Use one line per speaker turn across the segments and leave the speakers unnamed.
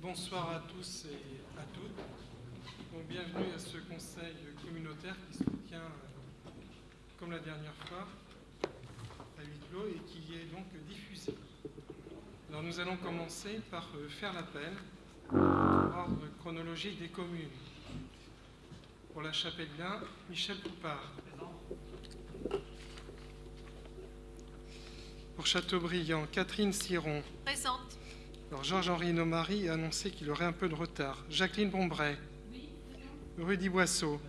Bonsoir à tous et à toutes. Donc, bienvenue à ce conseil communautaire qui se tient, euh, comme la dernière fois, à huis clos et qui est donc diffusé. Alors nous allons commencer par euh, faire l'appel ordre chronologique des communes. Pour la chapelle Bien, Michel Poupard. Pour Châteaubriand, Catherine Siron.
Présente.
Alors Georges-Henri Nomary a annoncé qu'il aurait un peu de retard. Jacqueline Bombray. Rudy Boisseau.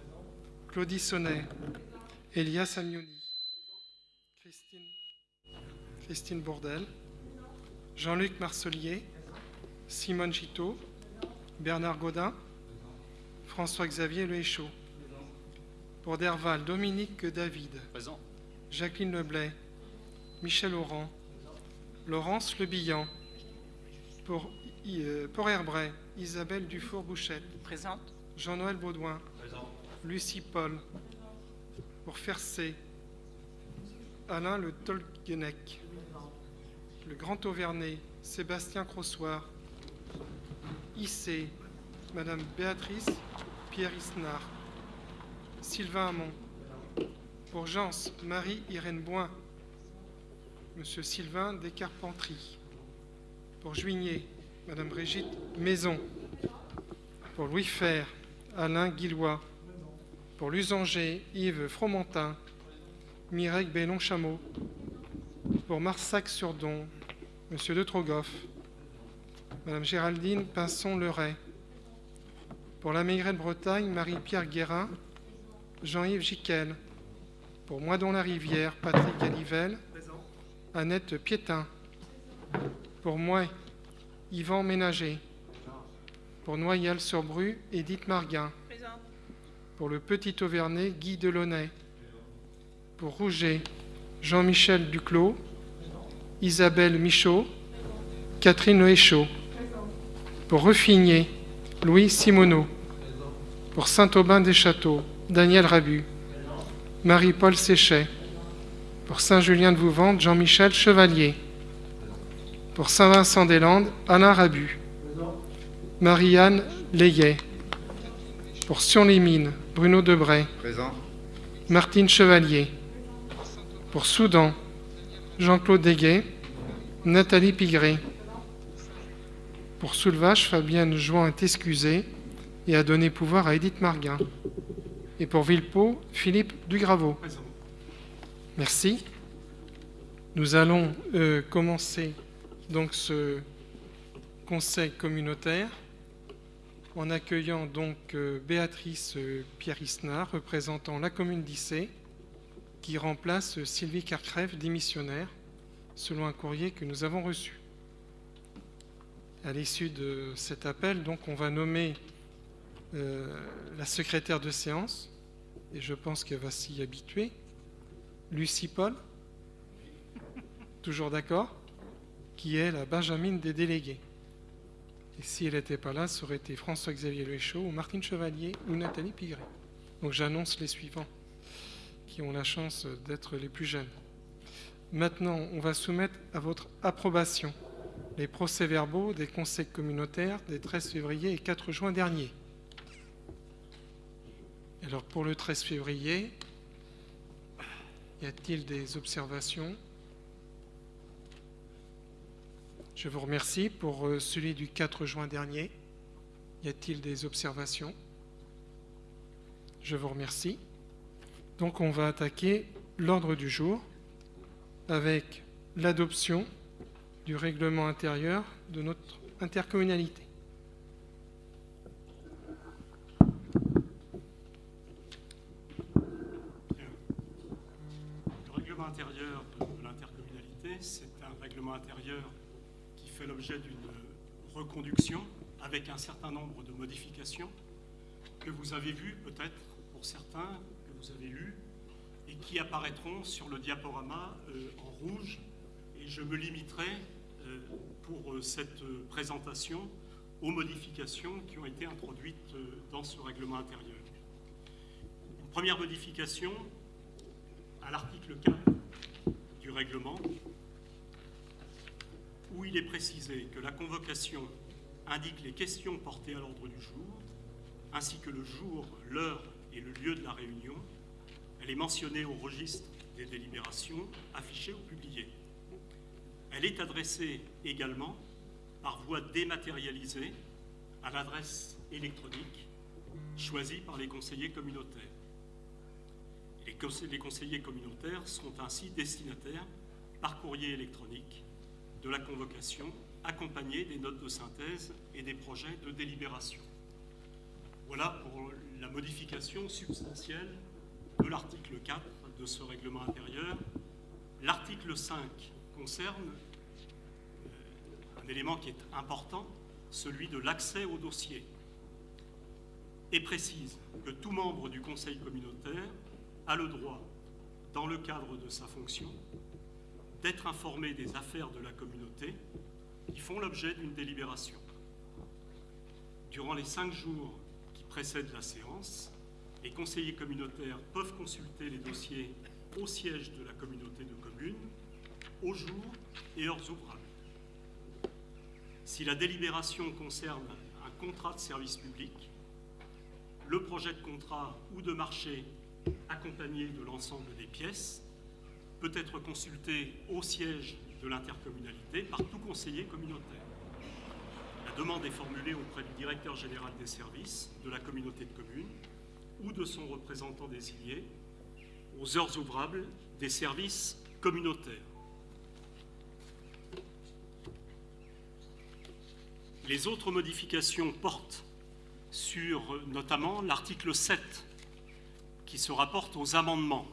Claudie Sonnet. Elias Amioni. Christine, Christine Bourdel. Jean-Luc Marcelier. Simone Giteau. Bernard Godin. François-Xavier Lehéchaud. Pour Derval, Dominique David. Jacqueline Leblay. Michel Laurent. Laurence Lebillan. Pour, euh, pour Herbray, Isabelle Dufour-Bouchette.
Présente.
Jean-Noël Baudouin. Lucie Paul. Pour Fercé, Alain Le Tolguenec. Le Grand Auvernay, Sébastien Crossoir. Issé, Madame Béatrice Pierre Isnard. Sylvain Hamon. Pour Jans, Marie-Irène Boin. Monsieur Sylvain Descarpentries. Pour Juigné, Madame Brigitte Maison. Pour Louis Fer, Alain Guillois. Pour Lusanger, Yves Fromentin. Mireille Bellon-Chameau. Pour Marsac-sur-Don, Monsieur de Trogoff. Madame Géraldine Pinson-Leray. Pour la Maigrette Bretagne, Marie-Pierre Guérin. Jean-Yves Giquel. Pour Moidon-la-Rivière, Patrick Galivelle. Annette Piétin. Pour moi, Yvan Ménager. Pour Noyal-sur-Bru, Édith Marguin.
Présente.
Pour le Petit Auvernay, Guy Delaunay. Pour Rouget, Jean-Michel Duclos. Isabelle Michaud. Catherine Lehéchaud. Pour Refigné, Louis Simoneau. Pour Saint-Aubin-des-Châteaux, Daniel Rabu. Marie-Paul Séchet. Pour Saint-Julien-de-Vouvante, Jean-Michel Chevalier. Pour Saint-Vincent-des-Landes, Alain Rabu. Marie-Anne Layet. Pour Sion-les-Mines, Bruno Debray.
Présent.
Martine Chevalier. Pour Soudan, Jean-Claude Deguet. Nathalie Pigré. Pour Soulvache, Fabienne Jouan est excusée et a donné pouvoir à Édith Marguin. Et pour Villepot, Philippe Dugraveau. Merci. Nous allons euh, commencer donc ce conseil communautaire en accueillant donc euh, Béatrice euh, Pierre-Isnard, représentant la commune d'Issé, qui remplace euh, Sylvie Carcrève, démissionnaire, selon un courrier que nous avons reçu. À l'issue de cet appel, donc, on va nommer la secrétaire de séance, et je pense qu'elle va s'y habituer, Lucie Paul, toujours d'accord, qui est la Benjamine des délégués. Et si elle n'était pas là, ça aurait été François-Xavier Lechaud ou Martine Chevalier ou Nathalie Pigré. Donc j'annonce les suivants qui ont la chance d'être les plus jeunes. Maintenant, on va soumettre à votre approbation les procès-verbaux des conseils communautaires des 13 février et 4 juin dernier. Alors pour le 13 février, y a-t-il des observations? Je vous remercie pour euh, celui du 4 juin dernier. Y a-t-il des observations? Je vous remercie. Donc on va attaquer l'ordre du jour avec l'adoption du règlement intérieur de notre intercommunalité.
Le règlement intérieur de l'intercommunalité, c'est un règlement intérieur l'objet d'une reconduction avec un certain nombre de modifications que vous avez vues peut-être pour certains, que vous avez lues, et qui apparaîtront sur le diaporama euh, en rouge. Et je me limiterai euh, pour euh, cette présentation aux modifications qui ont été introduites dans ce règlement intérieur. Une première modification à l'article 4 du règlement, où il est précisé que la convocation indique les questions portées à l'ordre du jour, ainsi que le jour, l'heure et le lieu de la réunion. Elle est mentionnée au registre des délibérations, affichées ou publiées. Elle est adressée également par voie dématérialisée à l'adresse électronique choisie par les conseillers communautaires. Les conseillers communautaires sont ainsi destinataires par courrier électronique de la convocation accompagnée des notes de synthèse et des projets de délibération. Voilà pour la modification substantielle de l'article 4 de ce règlement intérieur. L'article 5 concerne euh, un élément qui est important, celui de l'accès au dossier, et précise que tout membre du conseil communautaire a le droit, dans le cadre de sa fonction, d'être informé des affaires de la communauté qui font l'objet d'une délibération. Durant les cinq jours qui précèdent la séance, les conseillers communautaires peuvent consulter les dossiers au siège de la communauté de communes, au jour et heures ouvrables. Si la délibération concerne un contrat de service public, le projet de contrat ou de marché accompagné de l'ensemble des pièces peut être consulté au siège de l'intercommunalité par tout conseiller communautaire. La demande est formulée auprès du directeur général des services de la communauté de communes ou de son représentant désigné aux heures ouvrables des services communautaires. Les autres modifications portent sur notamment l'article 7 qui se rapporte aux amendements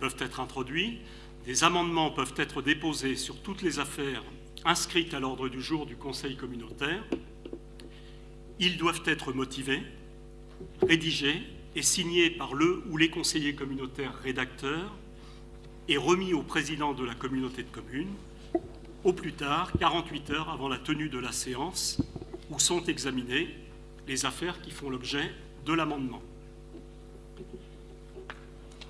peuvent être introduits. Des amendements peuvent être déposés sur toutes les affaires inscrites à l'ordre du jour du Conseil communautaire. Ils doivent être motivés, rédigés et signés par le ou les conseillers communautaires rédacteurs et remis au président de la communauté de communes au plus tard 48 heures avant la tenue de la séance où sont examinées les affaires qui font l'objet de l'amendement.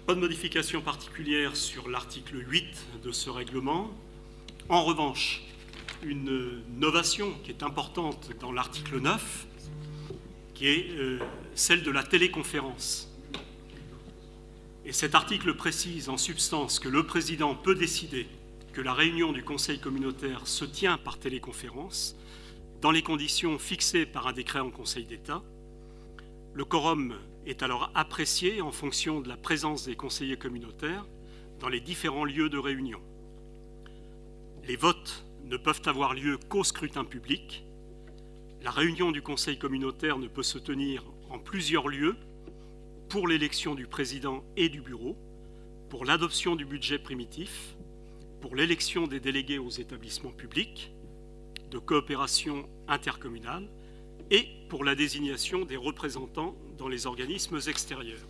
Pas de modification particulière sur l'article 8 de ce règlement. En revanche, une novation qui est importante dans l'article 9, qui est euh, celle de la téléconférence. Et cet article précise en substance que le président peut décider que la réunion du Conseil communautaire se tient par téléconférence dans les conditions fixées par un décret en Conseil d'État. Le quorum est alors apprécié en fonction de la présence des conseillers communautaires dans les différents lieux de réunion. Les votes ne peuvent avoir lieu qu'au scrutin public. La réunion du Conseil communautaire ne peut se tenir en plusieurs lieux pour l'élection du président et du bureau, pour l'adoption du budget primitif, pour l'élection des délégués aux établissements publics, de coopération intercommunale et pour la désignation des représentants dans les organismes extérieurs.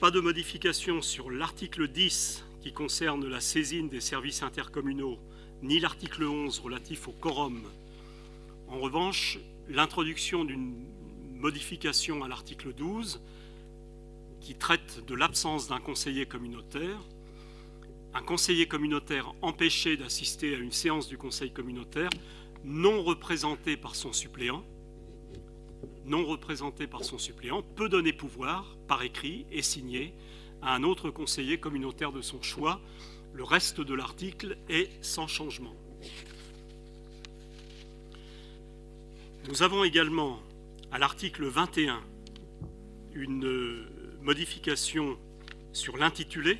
Pas de modification sur l'article 10 qui concerne la saisine des services intercommunaux, ni l'article 11 relatif au quorum. En revanche, l'introduction d'une modification à l'article 12 qui traite de l'absence d'un conseiller communautaire un conseiller communautaire empêché d'assister à une séance du conseil communautaire non représenté par son suppléant, non représenté par son suppléant, peut donner pouvoir, par écrit et signé, à un autre conseiller communautaire de son choix. Le reste de l'article est sans changement. Nous avons également, à l'article 21, une modification sur l'intitulé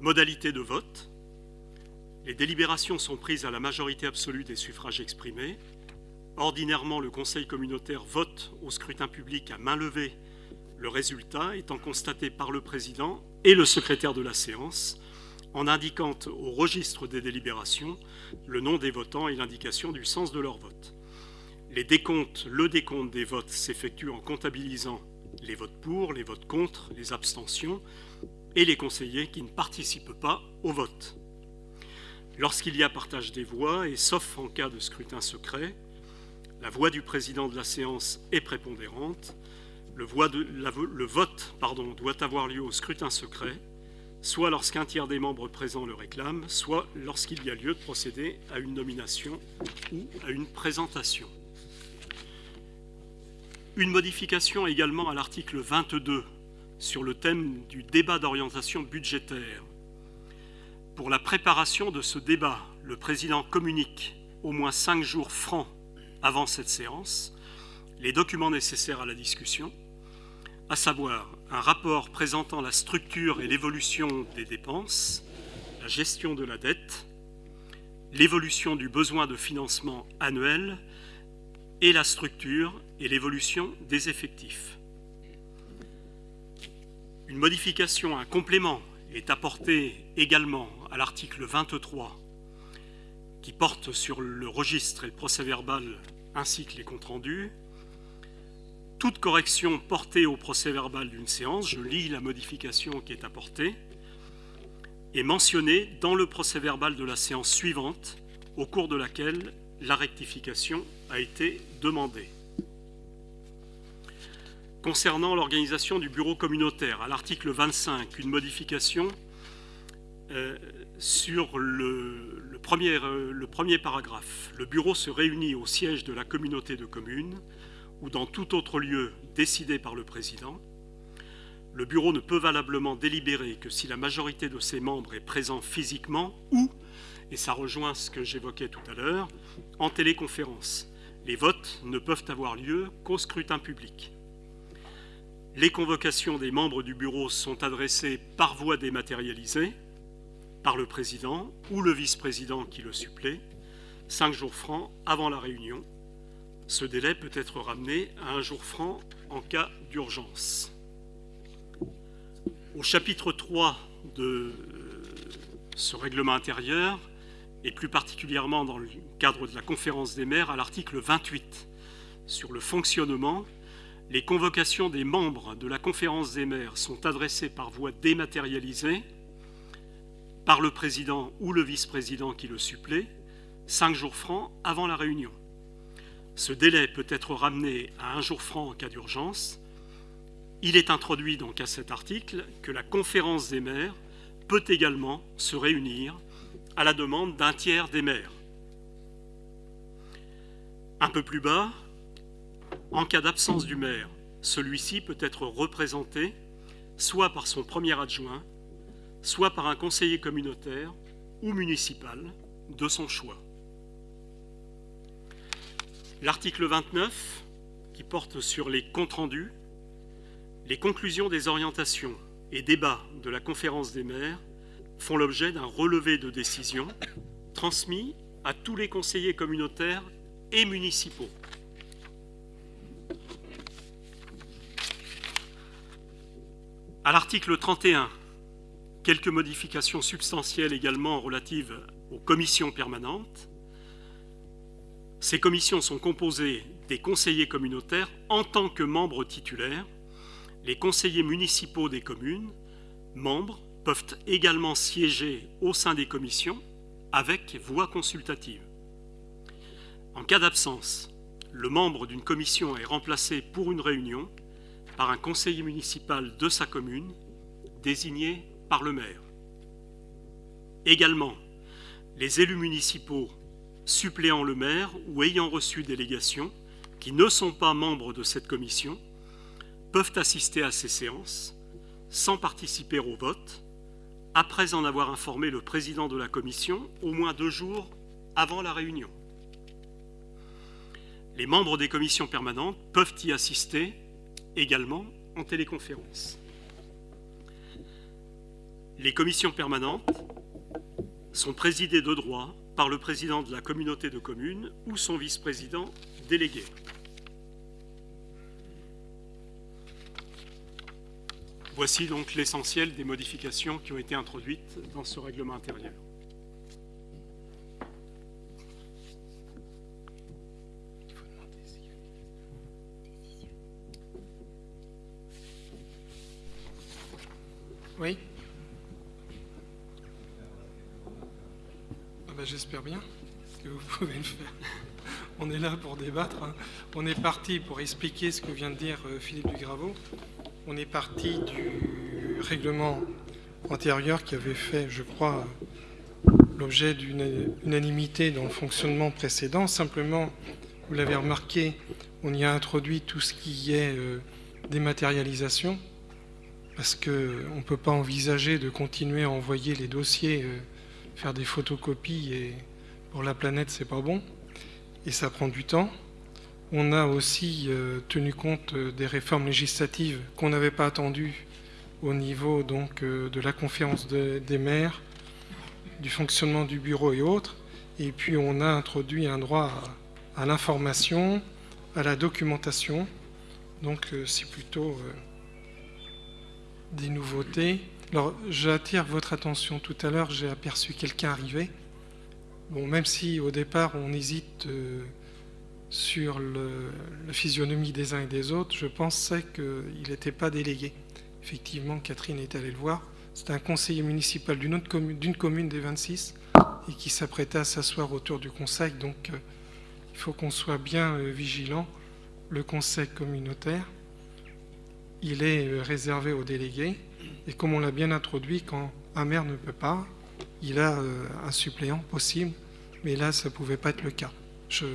Modalité de vote. Les délibérations sont prises à la majorité absolue des suffrages exprimés. Ordinairement, le Conseil communautaire vote au scrutin public à main levée le résultat étant constaté par le président et le secrétaire de la séance en indiquant au registre des délibérations le nom des votants et l'indication du sens de leur vote. Les décomptes, le décompte des votes s'effectue en comptabilisant les votes pour, les votes contre, les abstentions et les conseillers qui ne participent pas au vote. Lorsqu'il y a partage des voix, et sauf en cas de scrutin secret, la voix du président de la séance est prépondérante, le, vote doit avoir lieu au scrutin secret soit lorsqu'un tiers des membres présents le réclame, soit lorsqu'il y a lieu de procéder à une nomination ou à une présentation. Une modification également à l'article 22 sur le thème du débat d'orientation budgétaire. Pour la préparation de ce débat, le président communique au moins cinq jours francs avant cette séance les documents nécessaires à la discussion, à savoir un rapport présentant la structure et l'évolution des dépenses, la gestion de la dette, l'évolution du besoin de financement annuel et la structure et l'évolution des effectifs. Une modification, un complément est apporté également à l'article 23 qui porte sur le registre et le procès verbal ainsi que les comptes rendus. Toute correction portée au procès verbal d'une séance, je lis la modification qui est apportée, est mentionnée dans le procès verbal de la séance suivante au cours de laquelle la rectification a été demandée. Concernant l'organisation du bureau communautaire, à l'article 25, une modification euh, sur le, premier, euh, le premier paragraphe. Le bureau se réunit au siège de la communauté de communes ou dans tout autre lieu décidé par le président. Le bureau ne peut valablement délibérer que si la majorité de ses membres est présent physiquement ou, et ça rejoint ce que j'évoquais tout à l'heure, en téléconférence. Les votes ne peuvent avoir lieu qu'au scrutin public. Les convocations des membres du bureau sont adressées par voie dématérialisée par le président ou le vice-président qui le supplée, cinq jours francs avant la réunion. Ce délai peut être ramené à un jour franc en cas d'urgence. Au chapitre 3 de euh, ce règlement intérieur, et plus particulièrement dans le cadre de la conférence des maires, à l'article 28 sur le fonctionnement les convocations des membres de la conférence des maires sont adressées par voie dématérialisée par le président ou le vice-président qui le supplée, cinq jours francs avant la réunion. Ce délai peut être ramené à un jour franc en cas d'urgence. Il est introduit donc à cet article que la conférence des maires peut également se réunir à la demande d'un tiers des maires. Un peu plus bas, en cas d'absence du maire, celui-ci peut être représenté soit par son premier adjoint, soit par un conseiller communautaire ou municipal de son choix. L'article 29, qui porte sur les comptes rendus, les conclusions des orientations et débats de la conférence des maires font l'objet d'un relevé de décision transmis à tous les conseillers communautaires et municipaux. À l'article 31, quelques modifications substantielles également relatives aux commissions permanentes. Ces commissions sont composées des conseillers communautaires en tant que membres titulaires. Les conseillers municipaux des communes, membres, peuvent également siéger au sein des commissions avec voix consultative. En cas d'absence, le membre d'une commission est remplacé pour une réunion par un conseiller municipal de sa commune, désigné par le maire. Également, les élus municipaux suppléant le maire ou ayant reçu délégation, qui ne sont pas membres de cette commission, peuvent assister à ces séances sans participer au vote, après en avoir informé le président de la commission au moins deux jours avant la réunion. Les membres des commissions permanentes peuvent y assister également en téléconférence. Les commissions permanentes sont présidées de droit par le président de la communauté de communes ou son vice-président délégué. Voici donc l'essentiel des modifications qui ont été introduites dans ce règlement intérieur.
J'espère bien que vous pouvez le faire. On est là pour débattre. Hein. On est parti pour expliquer ce que vient de dire euh, Philippe Dugraveau. On est parti du règlement antérieur qui avait fait, je crois, l'objet d'une unanimité dans le fonctionnement précédent. Simplement, vous l'avez remarqué, on y a introduit tout ce qui est euh, dématérialisation, parce qu'on ne peut pas envisager de continuer à envoyer les dossiers, euh, faire des photocopies, et pour la planète, c'est pas bon, et ça prend du temps. On a aussi euh, tenu compte des réformes législatives qu'on n'avait pas attendues au niveau donc, de la conférence des maires, du fonctionnement du bureau et autres. Et puis on a introduit un droit à, l'information, à la documentation. Donc euh, c'est plutôt euh, des nouveautés. Alors j'attire votre attention. Tout à l'heure j'ai aperçu quelqu'un arriver. Bon, même si au départ on hésite euh, sur le, la physionomie des uns et des autres, je pensais qu'il n'était pas délégué. Effectivement, Catherine est allée le voir. C'est un conseiller municipal d'une commune, commune des 26 et qui s'apprêtait à s'asseoir autour du conseil. Donc euh, il faut qu'on soit bien euh, vigilant. Le conseil communautaire, il est réservé aux délégués. Et comme on l'a bien introduit, quand un maire ne peut pas, il a un suppléant possible. Mais là, ça ne pouvait pas être le cas. Je,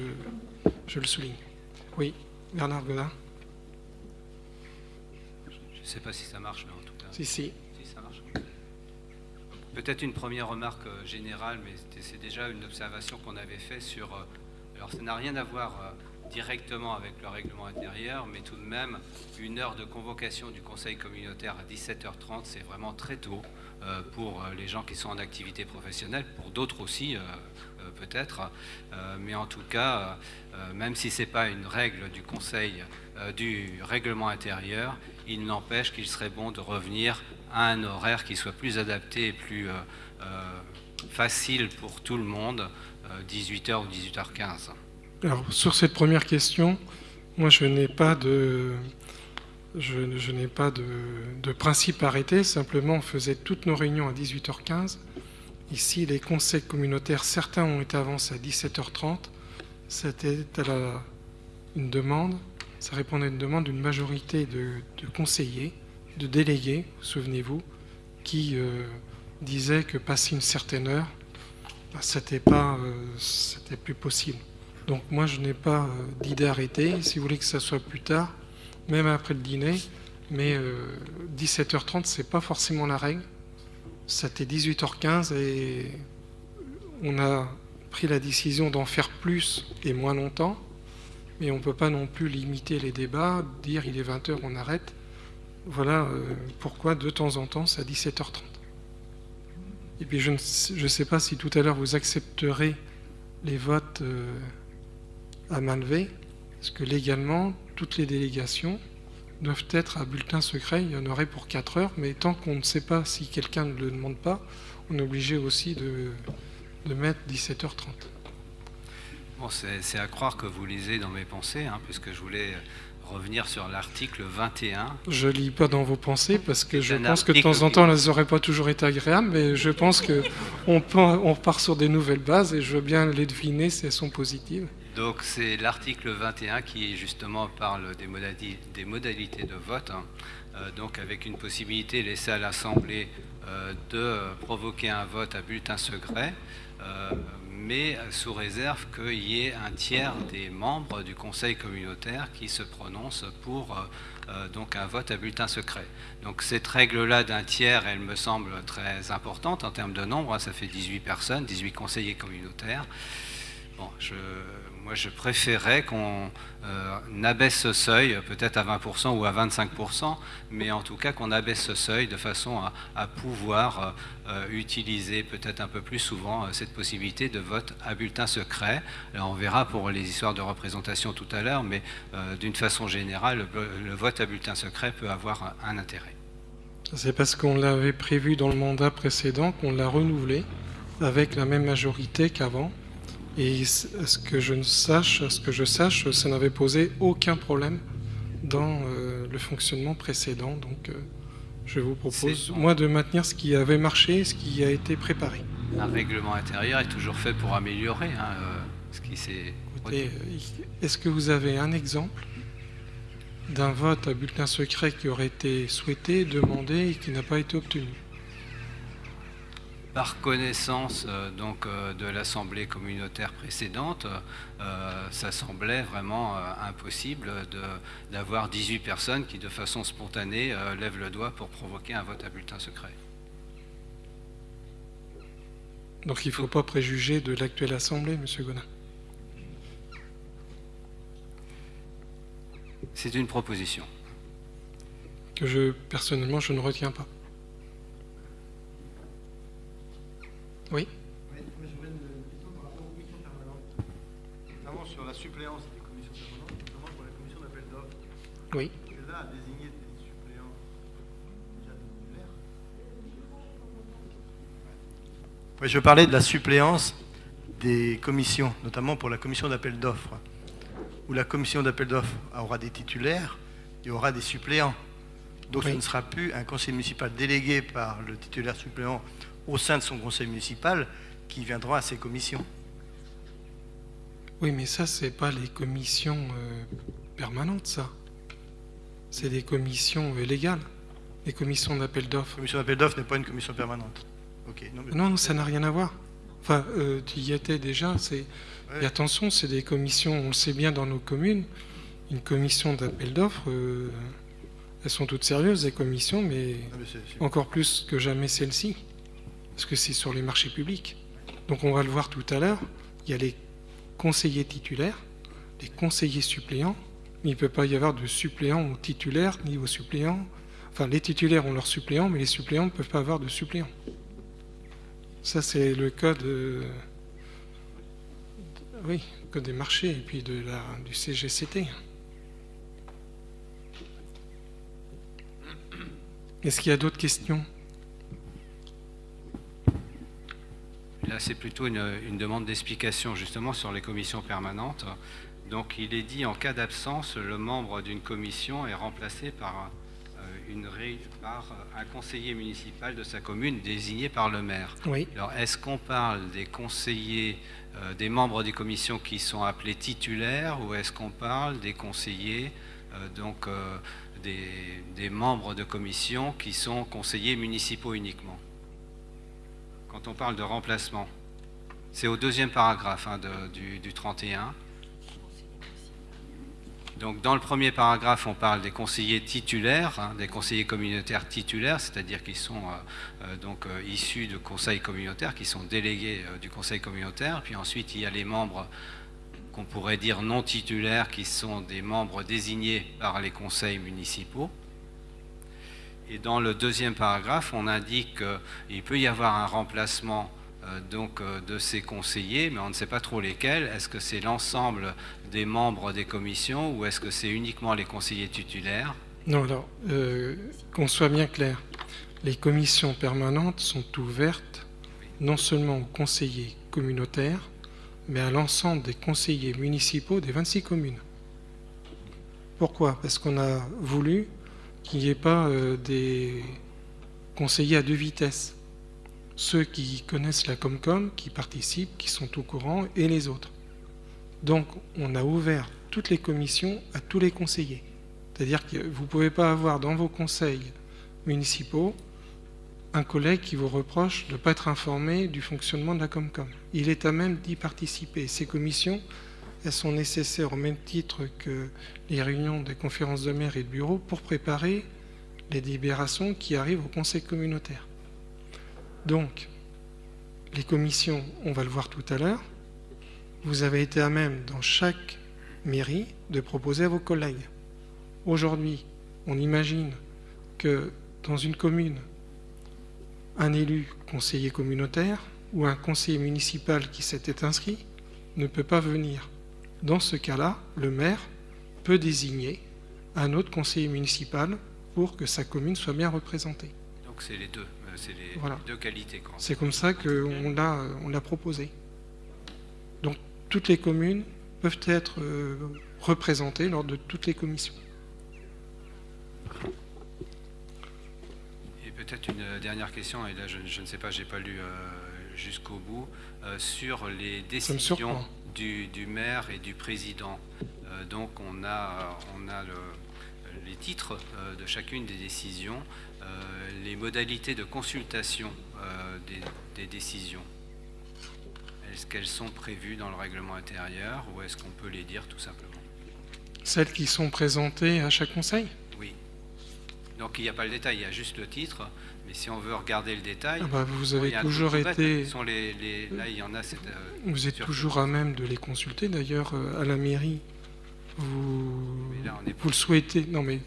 je le souligne. Oui, Bernard Godin.
Je ne sais pas si ça marche, mais en tout cas.
Si, si.
Peut-être une première remarque euh, générale, mais c'est déjà une observation qu'on avait fait sur... Euh, alors ça n'a rien à voir euh, directement avec le règlement intérieur, mais tout de même, une heure de convocation du conseil communautaire à 17h30, c'est vraiment très tôt pour les gens qui sont en activité professionnelle, pour d'autres aussi peut-être, mais en tout cas, même si ce n'est pas une règle du conseil du règlement intérieur, il n'empêche qu'il serait bon de revenir à un horaire qui soit plus adapté et plus euh, euh, facile pour tout le monde, 18h euh, ou 18h15
Alors, sur cette première question, moi je n'ai pas de, je, principe arrêté, simplement on faisait toutes nos réunions à 18h15. Ici, les conseils communautaires, certains ont été avancés à 17h30. C'était une demande, ça répondait à une demande d'une majorité de, conseillers de délégués, souvenez-vous, qui euh, disaient que passer une certaine heure, bah, c'était euh, c'était plus possible. Donc moi, je n'ai pas euh, d'idée arrêtée. Si vous voulez que ça soit plus tard, même après le dîner, mais 17h30, c'est pas forcément la règle. C'était 18h15 et on a pris la décision d'en faire plus et moins longtemps. Mais on ne peut pas non plus limiter les débats, dire il est 20h, on arrête. Voilà euh, pourquoi de temps en temps c'est à 17h30. Et puis je ne sais pas si tout à l'heure vous accepterez les votes euh, à main levée, parce que légalement, toutes les délégations doivent être à bulletin secret. Il y en aurait pour 4 heures, mais tant qu'on ne sait pas si quelqu'un ne le demande pas, on est obligé aussi de, mettre 17h30.
Bon, c'est à croire que vous lisez dans mes pensées, hein, puisque je voulais revenir sur l'article 21.
Je lis pas dans vos pensées parce que je pense que de temps en temps, elles n'auraient pas toujours été agréables, mais je pense qu'on on part sur des nouvelles bases et je veux bien les deviner si elles sont positives.
Donc c'est l'article 21 qui justement parle des, modalités, de vote, hein. euh, donc avec une possibilité laissée à l'Assemblée euh, de provoquer un vote à bulletin secret. Euh, mais sous réserve qu'il y ait un tiers des membres du conseil communautaire qui se prononcent pour donc un vote à bulletin secret. Donc cette règle-là d'un tiers, elle me semble très importante en termes de nombre, hein. ça fait 18 personnes, 18 conseillers communautaires. Bon, je, moi, je préférais qu'on euh, abaisse ce seuil, peut-être à 20% ou à 25%, mais en tout cas qu'on abaisse ce seuil de façon à, pouvoir euh, utiliser peut-être un peu plus souvent euh, cette possibilité de vote à bulletin secret. on verra pour les histoires de représentation tout à l'heure, mais d'une façon générale, le, le, vote à bulletin secret peut avoir un intérêt.
C'est parce qu'on l'avait prévu dans le mandat précédent qu'on l'a renouvelé avec la même majorité qu'avant. Et ce que je sache, ce que je sache, ça n'avait posé aucun problème dans euh, le fonctionnement précédent. Donc, euh, je vous propose, moi, de maintenir ce qui avait marché, ce qui a été préparé.
Un règlement intérieur est toujours fait pour améliorer hein, euh, ce qui s'est.
Est-ce que vous avez un exemple d'un vote à bulletin secret qui aurait été souhaité, demandé et qui n'a pas été obtenu?
Par connaissance euh, donc, euh, de l'Assemblée communautaire précédente, euh, ça semblait vraiment impossible d'avoir 18 personnes qui, de façon spontanée, lèvent le doigt pour provoquer un vote à bulletin secret.
Donc il ne faut pas préjuger de l'actuelle Assemblée, M. Godin.
C'est une proposition.
Que je, personnellement, je ne retiens pas. Oui
Oui, mais j'aurais une question par rapport aux commissions permanentes, notamment sur la suppléance des commissions permanentes, notamment pour la commission d'appel d'offres.
Oui.
Celle-là a désigné des suppléants déjà titulaires. Oui, je parlais de la suppléance des commissions, notamment pour la commission d'appel d'offres, où la commission d'appel d'offres aura des titulaires et aura des suppléants. Donc ce ne sera plus un conseil municipal délégué par le titulaire suppléant au sein de son conseil municipal qui viendra à ces commissions.
Oui, mais ça, c'est pas les commissions euh, permanentes, ça. C'est des commissions euh, légales, les commissions d'appel d'offres. La
commission d'appel d'offres n'est pas une commission permanente.
non, ça n'a rien à voir. Enfin, euh, tu y étais déjà. C'est... Et attention, c'est des commissions, on le sait bien dans nos communes, une commission d'appel d'offres, elles sont toutes sérieuses, les commissions, mais, encore plus que jamais celle-ci parce que c'est sur les marchés publics. Donc on va le voir tout à l'heure, il y a les conseillers titulaires, les conseillers suppléants, mais il ne peut pas y avoir de suppléants ou titulaires ni aux suppléants. Enfin, les titulaires ont leurs suppléants, mais les suppléants ne peuvent pas avoir de suppléants. Ça, c'est le cas de, oui, code des marchés et puis de la, du CGCT. Est-ce qu'il y a d'autres questions?
Là, c'est plutôt une, demande d'explication justement sur les commissions permanentes. Donc, il est dit en cas d'absence, le membre d'une commission est remplacé par, euh, par un conseiller municipal de sa commune désigné par le maire.
Oui.
Alors, est-ce qu'on parle des conseillers, euh, des membres des commissions qui sont appelés titulaires, ou est-ce qu'on parle des conseillers, euh, donc des, des membres de commission qui sont conseillers municipaux uniquement? Quand on parle de remplacement. C'est au deuxième paragraphe hein, du, 31. Donc dans le premier paragraphe, on parle des conseillers titulaires, hein, des conseillers communautaires titulaires, c'est-à-dire qui sont euh, euh, donc euh, issus de conseils communautaires, qui sont délégués du conseil communautaire. Puis ensuite, il y a les membres qu'on pourrait dire non titulaires, qui sont des membres désignés par les conseils municipaux. Et dans le deuxième paragraphe, on indique qu'il peut y avoir un remplacement euh, donc, euh, de ces conseillers, mais on ne sait pas trop lesquels. Est-ce que c'est l'ensemble des membres des commissions ou est-ce que c'est uniquement les conseillers titulaires?
Non, alors, euh, qu'on soit bien clair, les commissions permanentes sont ouvertes non seulement aux conseillers communautaires, mais à l'ensemble des conseillers municipaux des 26 communes. Pourquoi? Parce qu'on a voulu qu'il n'y ait pas euh, des conseillers à deux vitesses. Ceux qui connaissent la Comcom, qui participent, qui sont au courant, et les autres. Donc, on a ouvert toutes les commissions à tous les conseillers. C'est-à-dire que vous ne pouvez pas avoir dans vos conseils municipaux un collègue qui vous reproche de ne pas être informé du fonctionnement de la Comcom. Il est à même d'y participer. Ces commissions, elles sont nécessaires au même titre que les réunions des conférences de maire et de bureau pour préparer les délibérations qui arrivent au conseil communautaire. Donc, les commissions, on va le voir tout à l'heure, vous avez été à même dans chaque mairie de proposer à vos collègues. Aujourd'hui, on imagine que dans une commune, un élu conseiller communautaire ou un conseiller municipal qui s'était inscrit ne peut pas venir dans ce cas-là, le maire peut désigner un autre conseiller municipal pour que sa commune soit bien représentée.
Donc c'est les deux, euh, c'est les deux qualités.
C'est comme ça qu'on l'a, on l'a proposé. Donc toutes les communes peuvent être euh, représentées lors de toutes les commissions.
Et peut-être une dernière question, et là je, ne sais pas, j'ai pas lu euh, jusqu'au bout, sur les décisions du, maire et du président. Euh, donc on a, on a les titres euh, de chacune des décisions, euh, les modalités de consultation des, des décisions Est-ce qu'elles sont prévues dans le règlement intérieur ou est-ce qu'on peut les dire tout simplement?
Celles qui sont présentées à chaque conseil?
Oui. Donc il n'y a pas le détail, il y a juste le titre. Mais si on veut regarder le détail,
Ah bah, Vous avez toujours
bête, hein.
été...
Ce sont les, les- là, il y en a. euh,
Vous êtes toujours à même de les consulter. D'ailleurs, euh, à la mairie, vous,
Mais là, on est
vous le souhaitez. Non, mais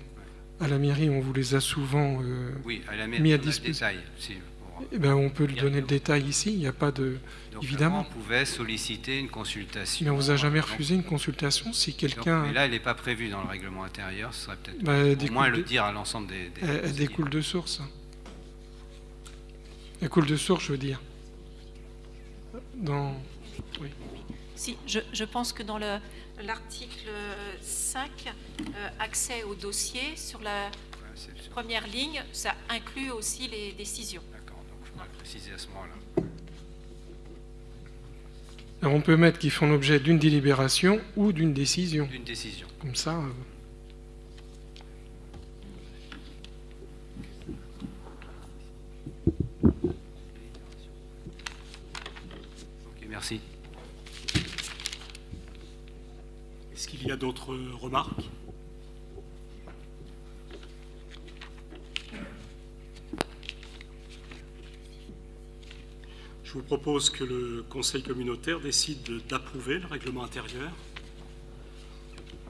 à la mairie, on vous les a souvent. euh,
Oui, à la
mis à disposition.
détail. si, pour-
eh ben, on peut lui donner le détail ici. Il n'y a pas de.
Donc,
Évidemment.
On pouvait solliciter une consultation.
Mais on vous a jamais refusé une consultation si quelqu'un.
mais là, elle n'est pas prévue dans le règlement intérieur. Ce serait peut-être
Bah,
au moins
de-
le dire à l'ensemble des. des
Elle, elle découle de source. Elle coule de source, je veux dire. Dans.
Si, je, je pense que dans le- l'article 5, euh, accès au dossier, sur la première ligne, ça inclut aussi les décisions.
D'accord, donc il faudrait préciser à ce moment-là.
Alors, on peut mettre qu'ils font l'objet d'une délibération ou d'une décision.
Une décision.
Comme ça. euh,
qu'il y a d'autres remarques? Je vous propose que le Conseil communautaire décide de- d'approuver le règlement intérieur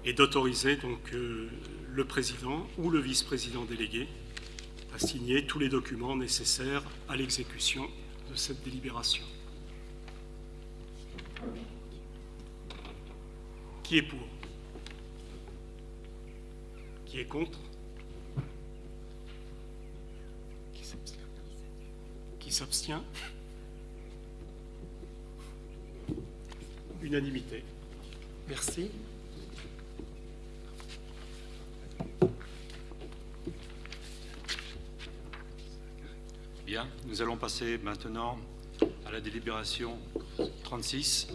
et d'autoriser donc euh, le président ou le vice-président délégué à signer tous les documents nécessaires à l'exécution de cette délibération. Qui est pour? Qui est contre Qui s'abstient Qui s'abstient Unanimité.
Merci.
Bien, nous allons passer maintenant à la délibération 36,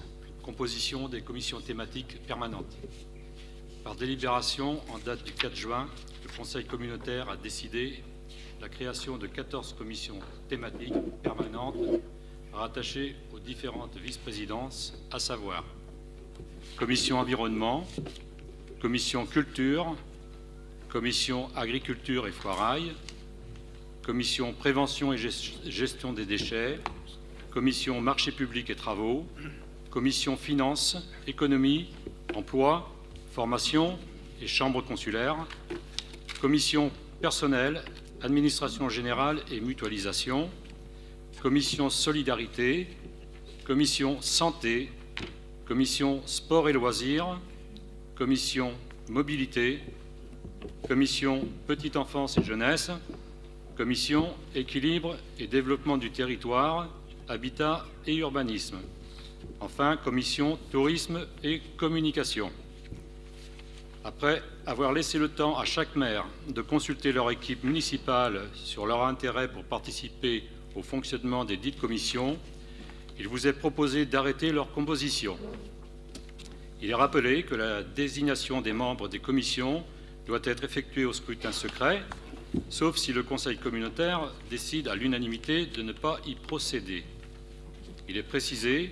composition des commissions thématiques permanentes. Par délibération, en date du 4 juin, le Conseil communautaire a décidé la création de 14 commissions thématiques permanentes rattachées aux différentes vice-présidences, à savoir Commission environnement, Commission culture, Commission agriculture et foirail, Commission prévention et gest- gestion des déchets, Commission marché public et travaux, Commission finances, économie, emploi, formation et chambre consulaire, Commission personnel, administration générale et mutualisation, Commission solidarité, Commission santé, Commission sport et loisirs, Commission mobilité, Commission petite enfance et jeunesse, Commission équilibre et développement du territoire, habitat et urbanisme. Enfin, Commission tourisme et communication. Après avoir laissé le temps à chaque maire de consulter leur équipe municipale sur leur intérêt pour participer au fonctionnement des dites commissions, il vous est proposé d'arrêter leur composition. Il est rappelé que la désignation des membres des commissions doit être effectuée au scrutin secret, sauf si le Conseil communautaire décide à l'unanimité de ne pas y procéder. Il est précisé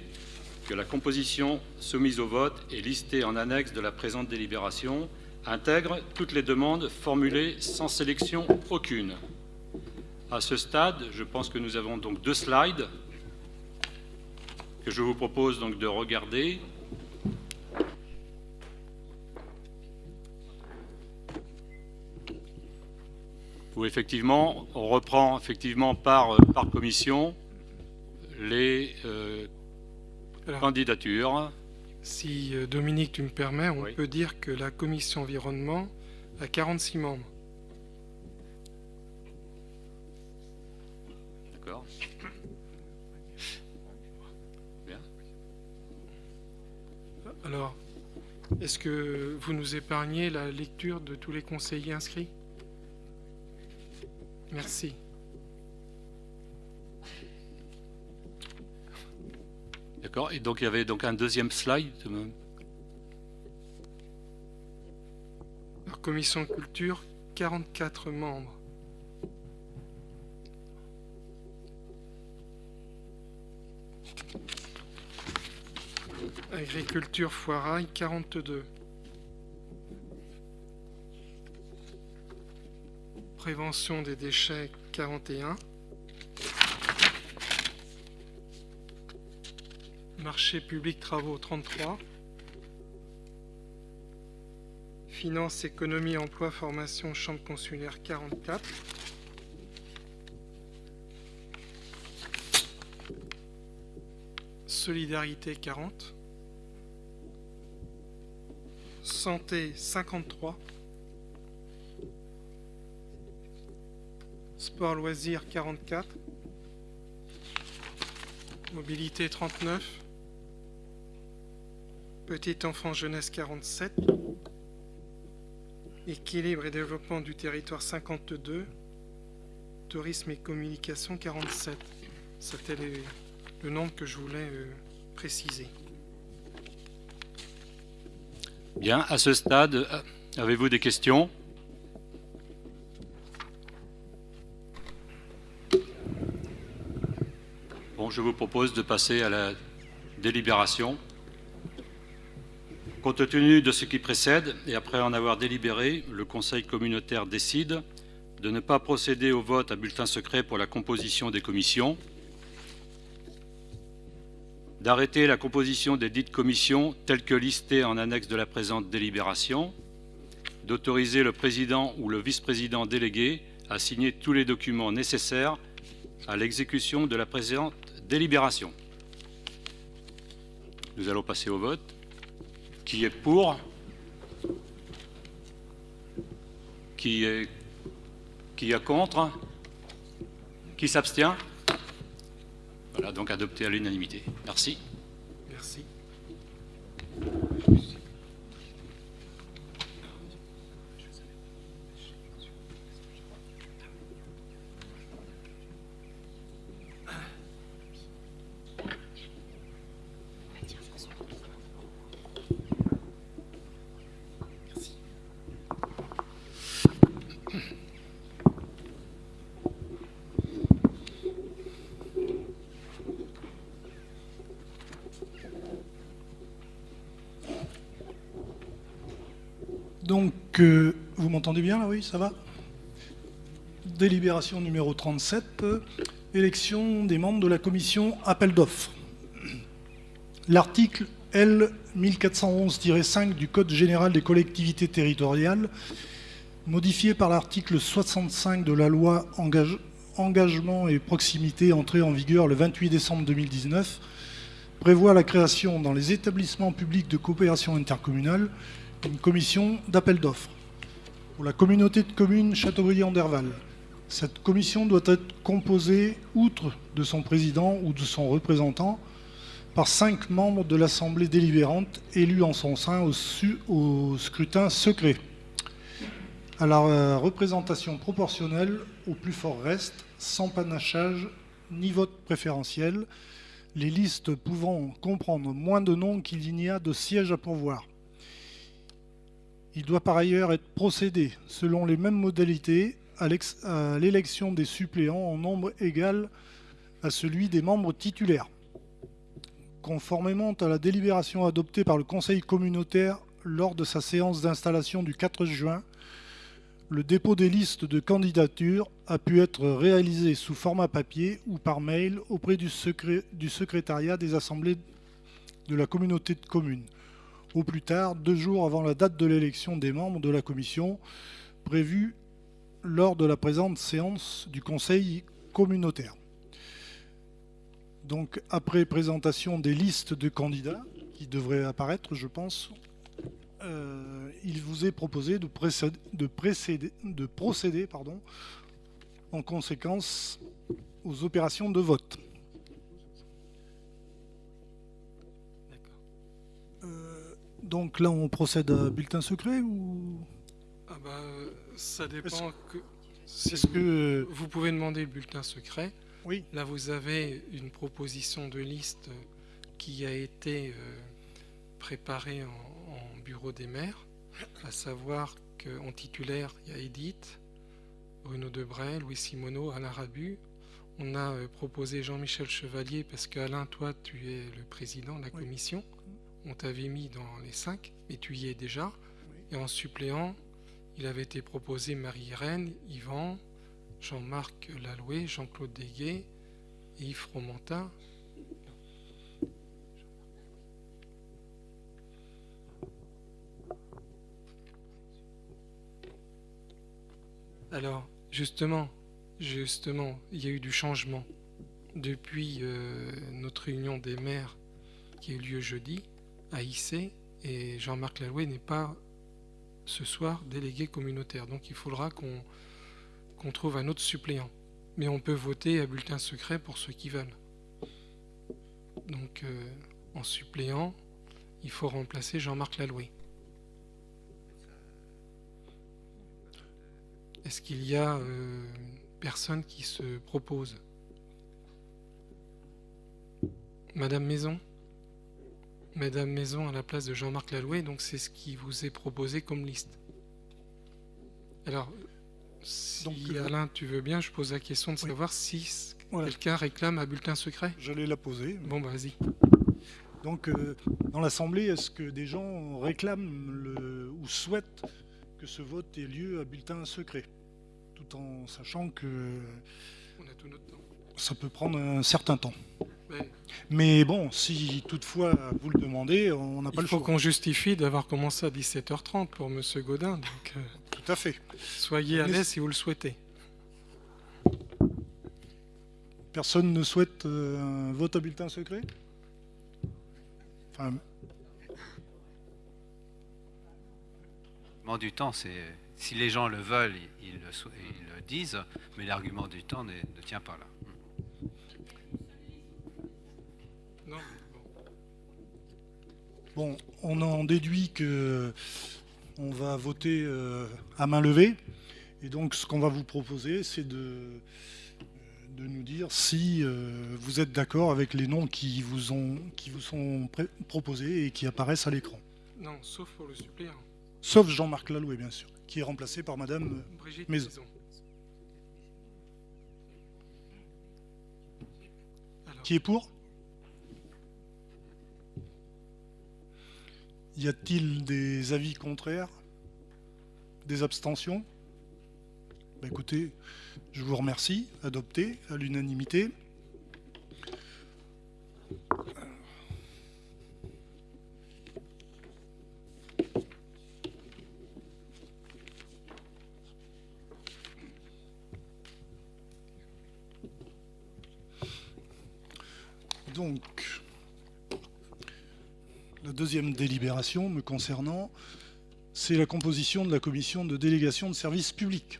que la composition soumise au vote et listée en annexe de la présente délibération intègre toutes les demandes formulées sans sélection aucune. À ce stade, je pense que nous avons donc deux slides que je vous propose donc de regarder. Où effectivement, on reprend effectivement par, par commission les euh,
Alors,
candidatures.
si euh, Dominique, tu me permets, on
Oui.
peut dire que la commission environnement a 46 membres.
D'accord Bien.
Alors, est-ce que vous nous épargnez la lecture de tous les conseillers inscrits? Merci.
D'accord Et donc il y avait donc un deuxième slide. Euh,
commission culture, 44 membres. Agriculture foirail, 42. Prévention des déchets, 41. Marché public travaux 33. Finance, économie, emploi, formation, chambre consulaire 44. Solidarité 40. Santé 53. Sport loisirs 44. Mobilité 39. Petite enfant jeunesse 47. Équilibre et développement du territoire 52. Tourisme et communication 47. C'était le nombre que je voulais euh, préciser.
Bien, à ce stade, euh, avez-vous des questions? Bon, je vous propose de passer à la délibération. Compte tenu de ce qui précède, et après en avoir délibéré, le Conseil communautaire décide de ne pas procéder au vote à bulletin secret pour la composition des commissions, d'arrêter la composition des dites commissions telles que listées en annexe de la présente délibération, d'autoriser le président ou le vice-président délégué à signer tous les documents nécessaires à l'exécution de la présente délibération. Nous allons passer au vote. Qui est pour Qui est, contre Qui s'abstient Voilà, donc adopté à l'unanimité. Merci.
Merci.
Donc, euh, vous m'entendez bien là, oui, ça va Délibération numéro 37, euh, élection des membres de la commission appel d'offres. L'article L 1411-5 du Code général des collectivités territoriales, modifié par l'article 65 de la loi Engage- Engagement et proximité entrée en vigueur le 28 décembre 2019, prévoit la création dans les établissements publics de coopération intercommunale une commission d'appel d'offres pour la communauté de communes Châteaubriand-Derval. Cette commission doit être composée, outre de son président ou de son représentant, par cinq membres de l'Assemblée délibérante élus en son sein au, au scrutin secret, à la euh, représentation proportionnelle au plus fort reste, sans panachage ni vote préférentiel, les listes pouvant comprendre moins de noms qu'il n'y a de sièges à pourvoir. Il doit par ailleurs être procédé selon les mêmes modalités à l'élection des suppléants en nombre égal à celui des membres titulaires. Conformément à la délibération adoptée par le Conseil communautaire lors de sa séance d'installation du 4 juin, le dépôt des listes de candidatures a pu être réalisé sous format papier ou par mail auprès du secrétariat des assemblées de la communauté de communes au plus tard deux jours avant la date de l'élection des membres de la commission prévue lors de la présente séance du Conseil communautaire. Donc après présentation des listes de candidats qui devraient apparaître, je pense, euh, il vous est proposé de, procéder en conséquence aux opérations de vote. Donc là, on procède à bulletin secret ou?
Ah bah, ça dépend que... si vous-
que
Vous pouvez demander le bulletin secret.
oui
Là, vous avez une proposition de liste qui a été euh, préparée en, en bureau des maires, à savoir qu'en titulaire, il y a Edith, Bruno Debray, Louis Simoneau, Alain Rabu. On a euh, proposé Jean-Michel Chevalier parce qu'Alain, toi, tu es le président de la
Oui.
commission. On t'avait mis dans les cinq, mais tu y es déjà. Et en suppléant, il avait été proposé Marie-Irène, Yvan, Jean-Marc Laloué, Jean-Claude Deguet et Yves Fromentin. Alors, justement, justement, il y a eu du changement depuis euh, notre réunion des maires qui a eu lieu jeudi à IC et Jean-Marc Laloué n'est pas ce soir délégué communautaire. Donc il faudra qu'on trouve un autre suppléant. Mais on peut voter à bulletin secret pour ceux qui veulent. Donc euh, en suppléant, il faut remplacer Jean-Marc Laloué. Est-ce qu'il y a euh, personne qui se propose? Madame Maison? Madame Maison à la place de Jean-Marc Laloué, donc c'est ce qui vous est proposé comme liste. Alors, si
Donc, euh,
Alain, tu veux bien, je pose la question de
Oui.
savoir si
Voilà.
quelqu'un réclame un bulletin secret.
J'allais la poser.
Bon, bah, vas-y.
Donc, euh, dans l'Assemblée, est-ce que des gens réclament le, ou souhaitent que ce vote ait lieu à bulletin secret? Tout en sachant que
On a tout notre temps.
ça peut prendre un certain temps. Mais bon, si toutefois vous le demandez, on n'a pas
Il
le
faut
choix.
qu'on justifie d'avoir commencé à 17h30 pour Monsieur Godin, donc euh,
Tout à fait.
soyez à l'aise si vous le souhaitez.
Personne ne souhaite euh, un vote à bulletin secret? Enfin,
L'argument du temps, c'est si les gens le veulent, ils, le, ils le disent, mais l'argument du temps ne tient pas là.
Bon.
On en déduit que on va voter euh, à main levée. Et donc, ce qu'on va vous proposer, c'est de, de nous dire si euh, vous êtes d'accord avec les noms qui vous, ont, qui vous sont proposés et qui apparaissent à l'écran.
non, sauf pour le suppléant.
Sauf Jean-Marc Laloué, bien sûr, qui est remplacé par Madame.
Brigitte
Maison.
Maison. Alors,
Qui est pour? Y a-t-il des avis contraires? Des abstentions? Bah, Écoutez, je vous remercie. Adopté à l'unanimité. Donc, deuxième délibération me concernant, c'est la composition de la commission de délégation de services publics.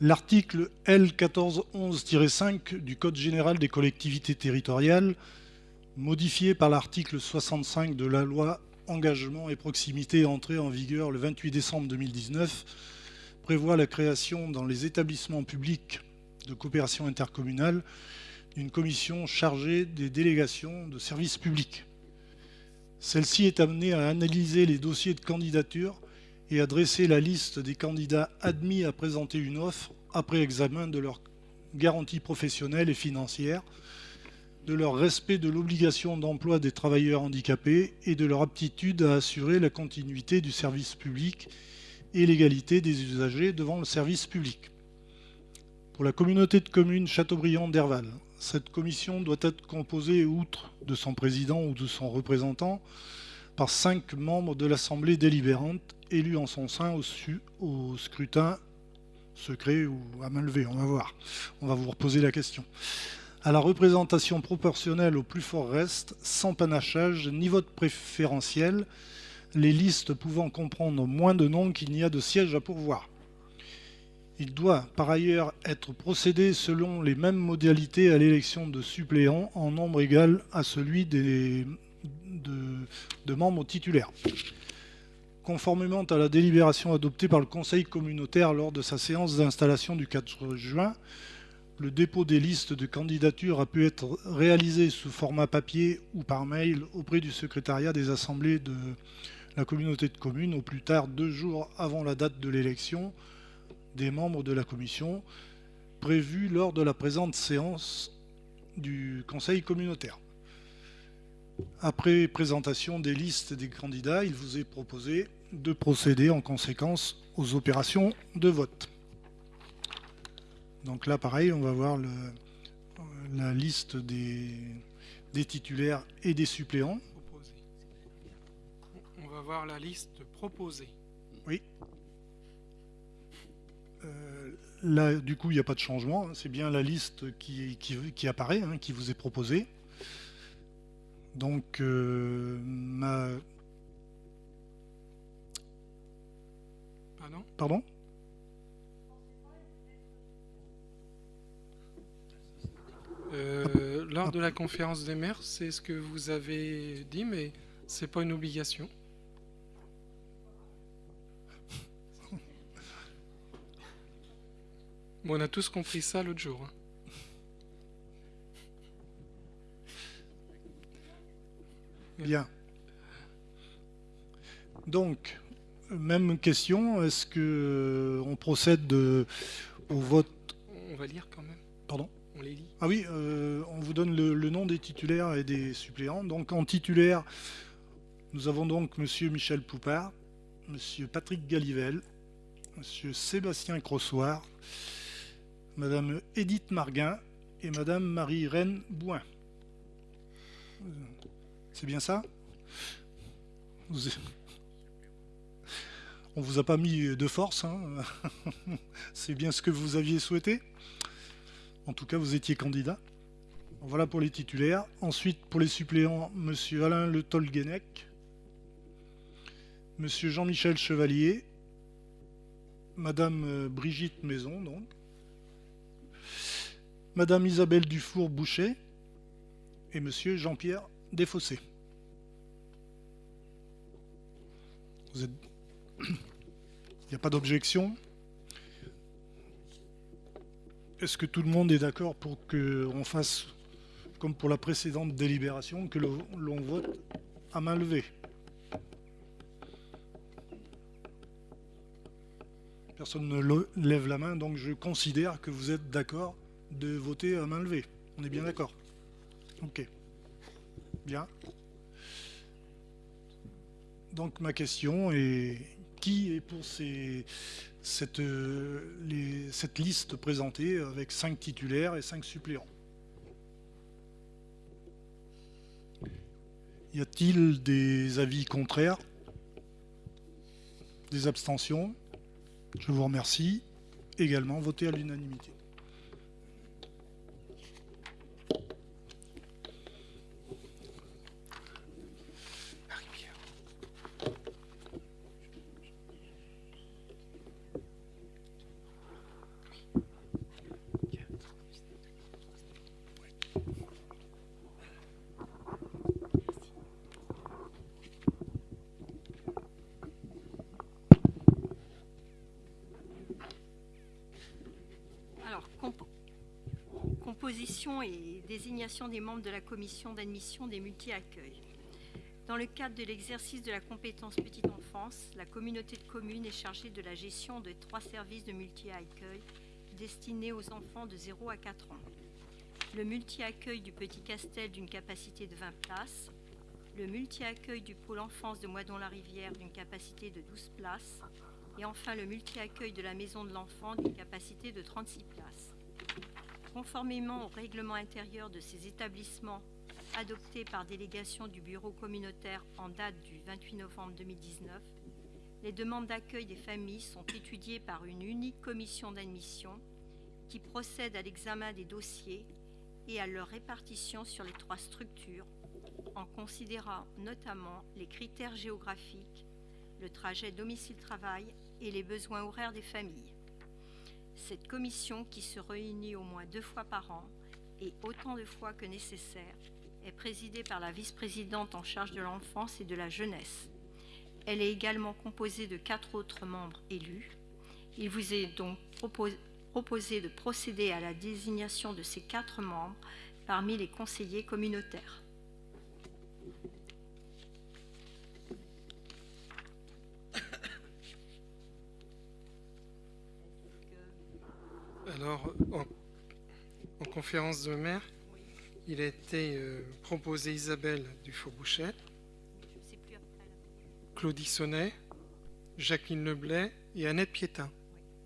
L'article L1411-5 du Code général des collectivités territoriales, modifié par l'article 65 de la loi Engagement et proximité entrée en vigueur le 28 décembre 2019, prévoit la création dans les établissements publics de coopération intercommunale d'une commission chargée des délégations de services publics. Celle-ci est amenée à analyser les dossiers de candidature et à dresser la liste des candidats admis à présenter une offre après examen de leur garantie professionnelle et financière, de leur respect de l'obligation d'emploi des travailleurs handicapés et de leur aptitude à assurer la continuité du service public et l'égalité des usagers devant le service public. Pour la communauté de communes Châteaubriand d'Herval, cette commission doit être composée, outre de son président ou de son représentant, par cinq membres de l'Assemblée délibérante élus en son sein au, scrutin secret ou à main levée. On va voir. On va vous reposer la question. À la représentation proportionnelle au plus fort reste, sans panachage ni vote préférentiel, les listes pouvant comprendre moins de noms qu'il n'y a de sièges à pourvoir. Il doit par ailleurs être procédé selon les mêmes modalités à l'élection de suppléants en nombre égal à celui des, de, membres titulaires. Conformément à la délibération adoptée par le Conseil communautaire lors de sa séance d'installation du 4 juin, le dépôt des listes de candidatures a pu être réalisé sous format papier ou par mail auprès du secrétariat des assemblées de la communauté de communes au plus tard deux jours avant la date de l'élection des membres de la commission prévue lors de la présente séance du Conseil communautaire. Après présentation des listes des candidats, il vous est proposé de procéder en conséquence aux opérations de vote. Donc là, pareil, on va voir le, la liste des, des titulaires et des suppléants.
On va voir la liste proposée.
Oui. Euh, là, du coup, il n'y a pas de changement. C'est bien la liste qui, qui, qui apparaît, hein, qui vous est proposée. Donc, euh, ma...
Pardon?
Pardon?
Euh, Lors de la conférence des maires, c'est ce que vous avez dit, mais c'est pas une obligation. Bon, on a tous compris ça l'autre jour. hein.
Bien. Donc, même question, est-ce que euh, on procède de- au vote?
On va lire quand même.
Pardon?
On les lit.
Ah oui, euh, on vous donne le, le nom des titulaires et des suppléants. Donc en titulaire, nous avons donc Monsieur Michel Poupard, Monsieur Patrick Galivel, Monsieur Sébastien Crossoir, Madame Edith Marguin et Madame Marie-Reine Bouin. C'est bien ça? On vous a pas mis de force, hein? C'est bien ce que vous aviez souhaité? En tout cas, vous étiez candidat. Voilà pour les titulaires. Ensuite, pour les suppléants, Monsieur Alain Le Tolguenec, Monsieur Jean-Michel Chevalier, Madame Brigitte Maison, donc, Madame Isabelle Dufour-Boucher et Monsieur Jean-Pierre Desfossés. Il n'y a pas d'objection? Est-ce que tout le monde est d'accord pour qu'on fasse, comme pour la précédente délibération, que l'on vote à main levée? Personne ne lève la main, donc je considère que vous êtes d'accord de voter à main levée. On est bien d'accord Ok. Bien. Donc ma question est qui est pour euh, cette liste présentée avec 5 titulaires et 5 suppléants? Y a-t-il des avis contraires? Des abstentions? Je vous remercie. Également, votez à l'unanimité.
Des membres de la commission d'admission des multi-accueils. Dans le cadre de l'exercice de la compétence petite enfance, la communauté de communes est chargée de la gestion de trois services de multi-accueil destinés aux enfants de 0 à 4 ans. Le multi-accueil du Petit Castel d'une capacité de 20 places, le multi-accueil du pôle enfance de Moidon-la-Rivière d'une capacité de 12 places, et enfin le multi-accueil de la maison de l'enfant d'une capacité de 36 places. Conformément au règlement intérieur de ces établissements adopté par délégation du bureau communautaire en date du 28 novembre 2019, les demandes d'accueil des familles sont étudiées par une unique commission d'admission qui procède à l'examen des dossiers et à leur répartition sur les trois structures en considérant notamment les critères géographiques, le trajet domicile-travail et les besoins horaires des familles. Cette commission, qui se réunit au moins deux fois par an et autant de fois que nécessaire, est présidée par la vice-présidente en charge de l'enfance et de la jeunesse. Elle est également composée de quatre autres membres élus. Il vous est donc propos- proposé de procéder à la désignation de ces quatre membres parmi les conseillers communautaires.
Conférence de maire, il a été euh, proposé Isabelle
là.
Claudie Sonnet, Jacqueline Leblay et Annette Piétin.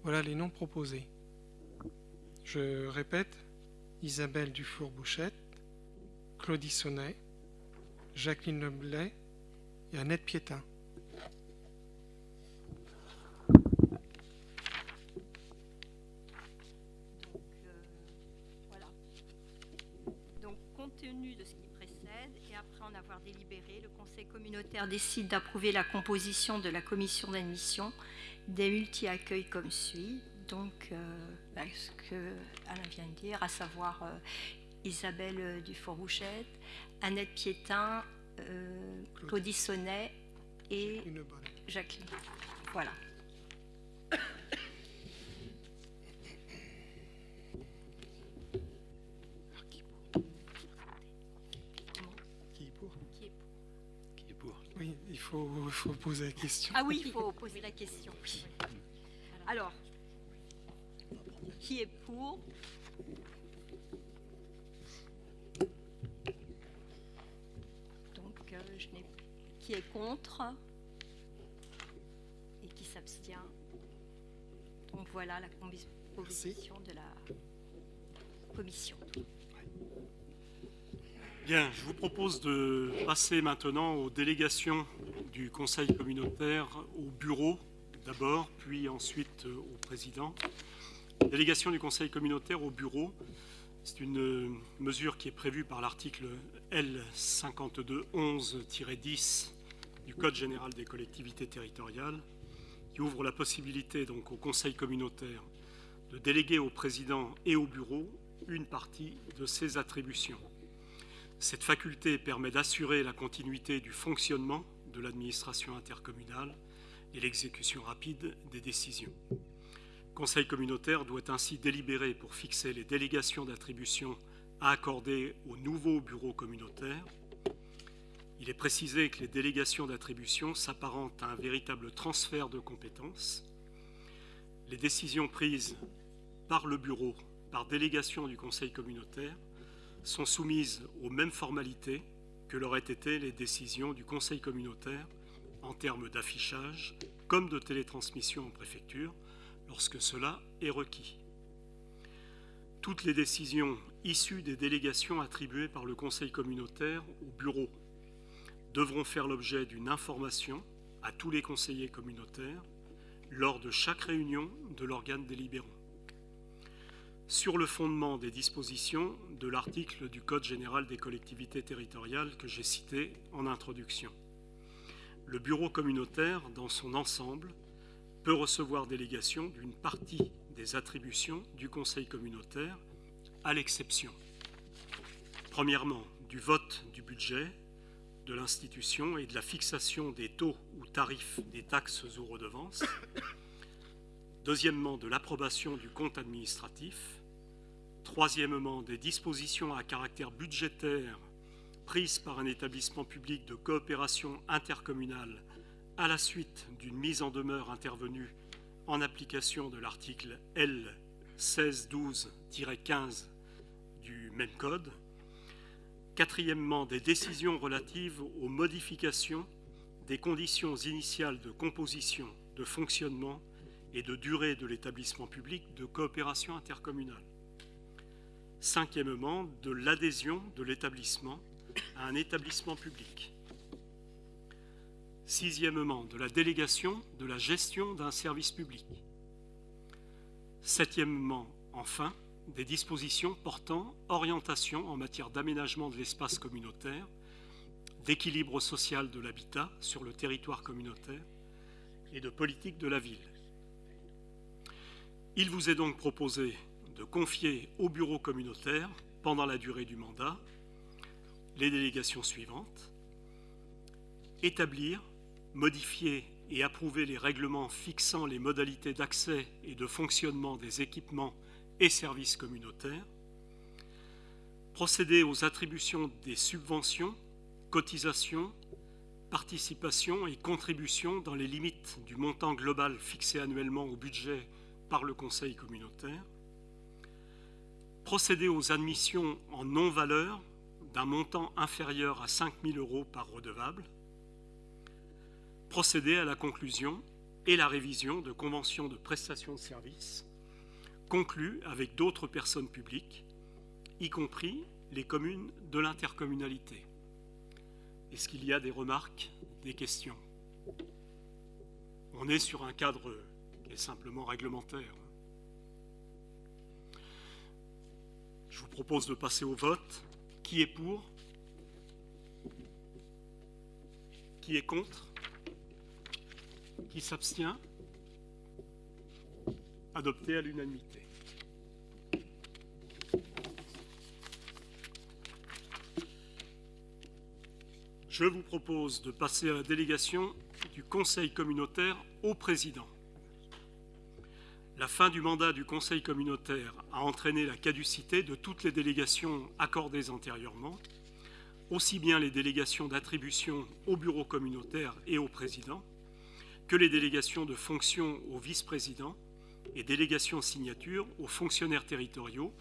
Voilà les noms proposés. Je répète, Isabelle Dufour-Bouchette, Claudie Sonnet, Jacqueline Leblay et Annette Piétin.
Conseil communautaire décide d'approuver la composition de la commission d'admission des multi-accueils comme suit. Donc, euh, bah, ce que Alain vient de dire, à savoir euh, Isabelle euh, Dufour-Bouchette, Annette Piétin, euh, Claudie Sonnet et. Jacqueline. Voilà.
Faut, il faut poser la question.
Ah oui, il faut poser la question. oui. Alors, qui est pour? Donc, euh, je n'ai qui est contre? Et qui s'abstient? Donc voilà la composition de la commission.
Je vous propose de passer maintenant aux délégations du Conseil communautaire au bureau d'abord, puis ensuite euh, au président. Délégation du Conseil communautaire au bureau, c'est une euh, mesure qui est prévue par l'article L5211-10 du Code général des collectivités territoriales, qui ouvre la possibilité donc au Conseil communautaire de déléguer au président et au bureau une partie de ses attributions. Cette faculté permet d'assurer la continuité du fonctionnement de l'administration intercommunale et l'exécution rapide des décisions. Le Conseil communautaire doit ainsi délibérer pour fixer les délégations d'attribution à accorder au nouveau bureau communautaire. Il est précisé que les délégations d'attribution s'apparentent à un véritable transfert de compétences. Les décisions prises par le bureau, par délégation du Conseil communautaire, sont soumises aux mêmes formalités que l'auraient été les décisions du Conseil communautaire en termes d'affichage comme de télétransmission en préfecture lorsque cela est requis. Toutes les décisions issues des délégations attribuées par le Conseil communautaire au bureau devront faire l'objet d'une information à tous les conseillers communautaires lors de chaque réunion de l'organe délibérant sur le fondement des dispositions de l'article du Code général des collectivités territoriales que j'ai cité en introduction. Le bureau communautaire, dans son ensemble, peut recevoir délégation d'une partie des attributions du Conseil communautaire, à l'exception, premièrement, du vote du budget de l'institution et de la fixation des taux ou tarifs des taxes ou redevances, Deuxièmement, de l'approbation du compte administratif. Troisièmement, des dispositions à caractère budgétaire prises par un établissement public de coopération intercommunale à la suite d'une mise en demeure intervenue en application de l'article L 1612-15 du même code. Quatrièmement, des décisions relatives aux modifications des conditions initiales de composition, de fonctionnement et de durée de l'établissement public de coopération intercommunale. Cinquièmement, de l'adhésion de l'établissement à un établissement public. Sixièmement, de la délégation de la gestion d'un service public. Septièmement, enfin, des dispositions portant orientation en matière d'aménagement de l'espace communautaire, d'équilibre social de l'habitat sur le territoire communautaire et de politique de la ville. Il vous est donc proposé de confier au bureau communautaire, pendant la durée du mandat, les délégations suivantes. Établir, modifier et approuver les règlements fixant les modalités d'accès et de fonctionnement des équipements et services communautaires. Procéder aux attributions des subventions, cotisations, participations et contributions dans les limites du montant global fixé annuellement au budget par le Conseil communautaire, procéder aux admissions en non-valeur d'un montant inférieur à 5 000 euros par redevable, procéder à la conclusion et la révision de conventions de prestation de services conclues avec d'autres personnes publiques, y compris les communes de l'intercommunalité. Est-ce qu'il y a des remarques, des questions? On est sur un cadre qui est simplement réglementaire. Je vous propose de passer au vote. Qui est pour? Qui est contre? Qui s'abstient? Adopté à l'unanimité. Je vous propose de passer à la délégation du Conseil communautaire au président. La fin du mandat du Conseil communautaire a entraîné la caducité de toutes les délégations accordées antérieurement, aussi bien les délégations d'attribution au bureau communautaire et au président, que les délégations de fonction au vice-président et délégations signature aux fonctionnaires territoriaux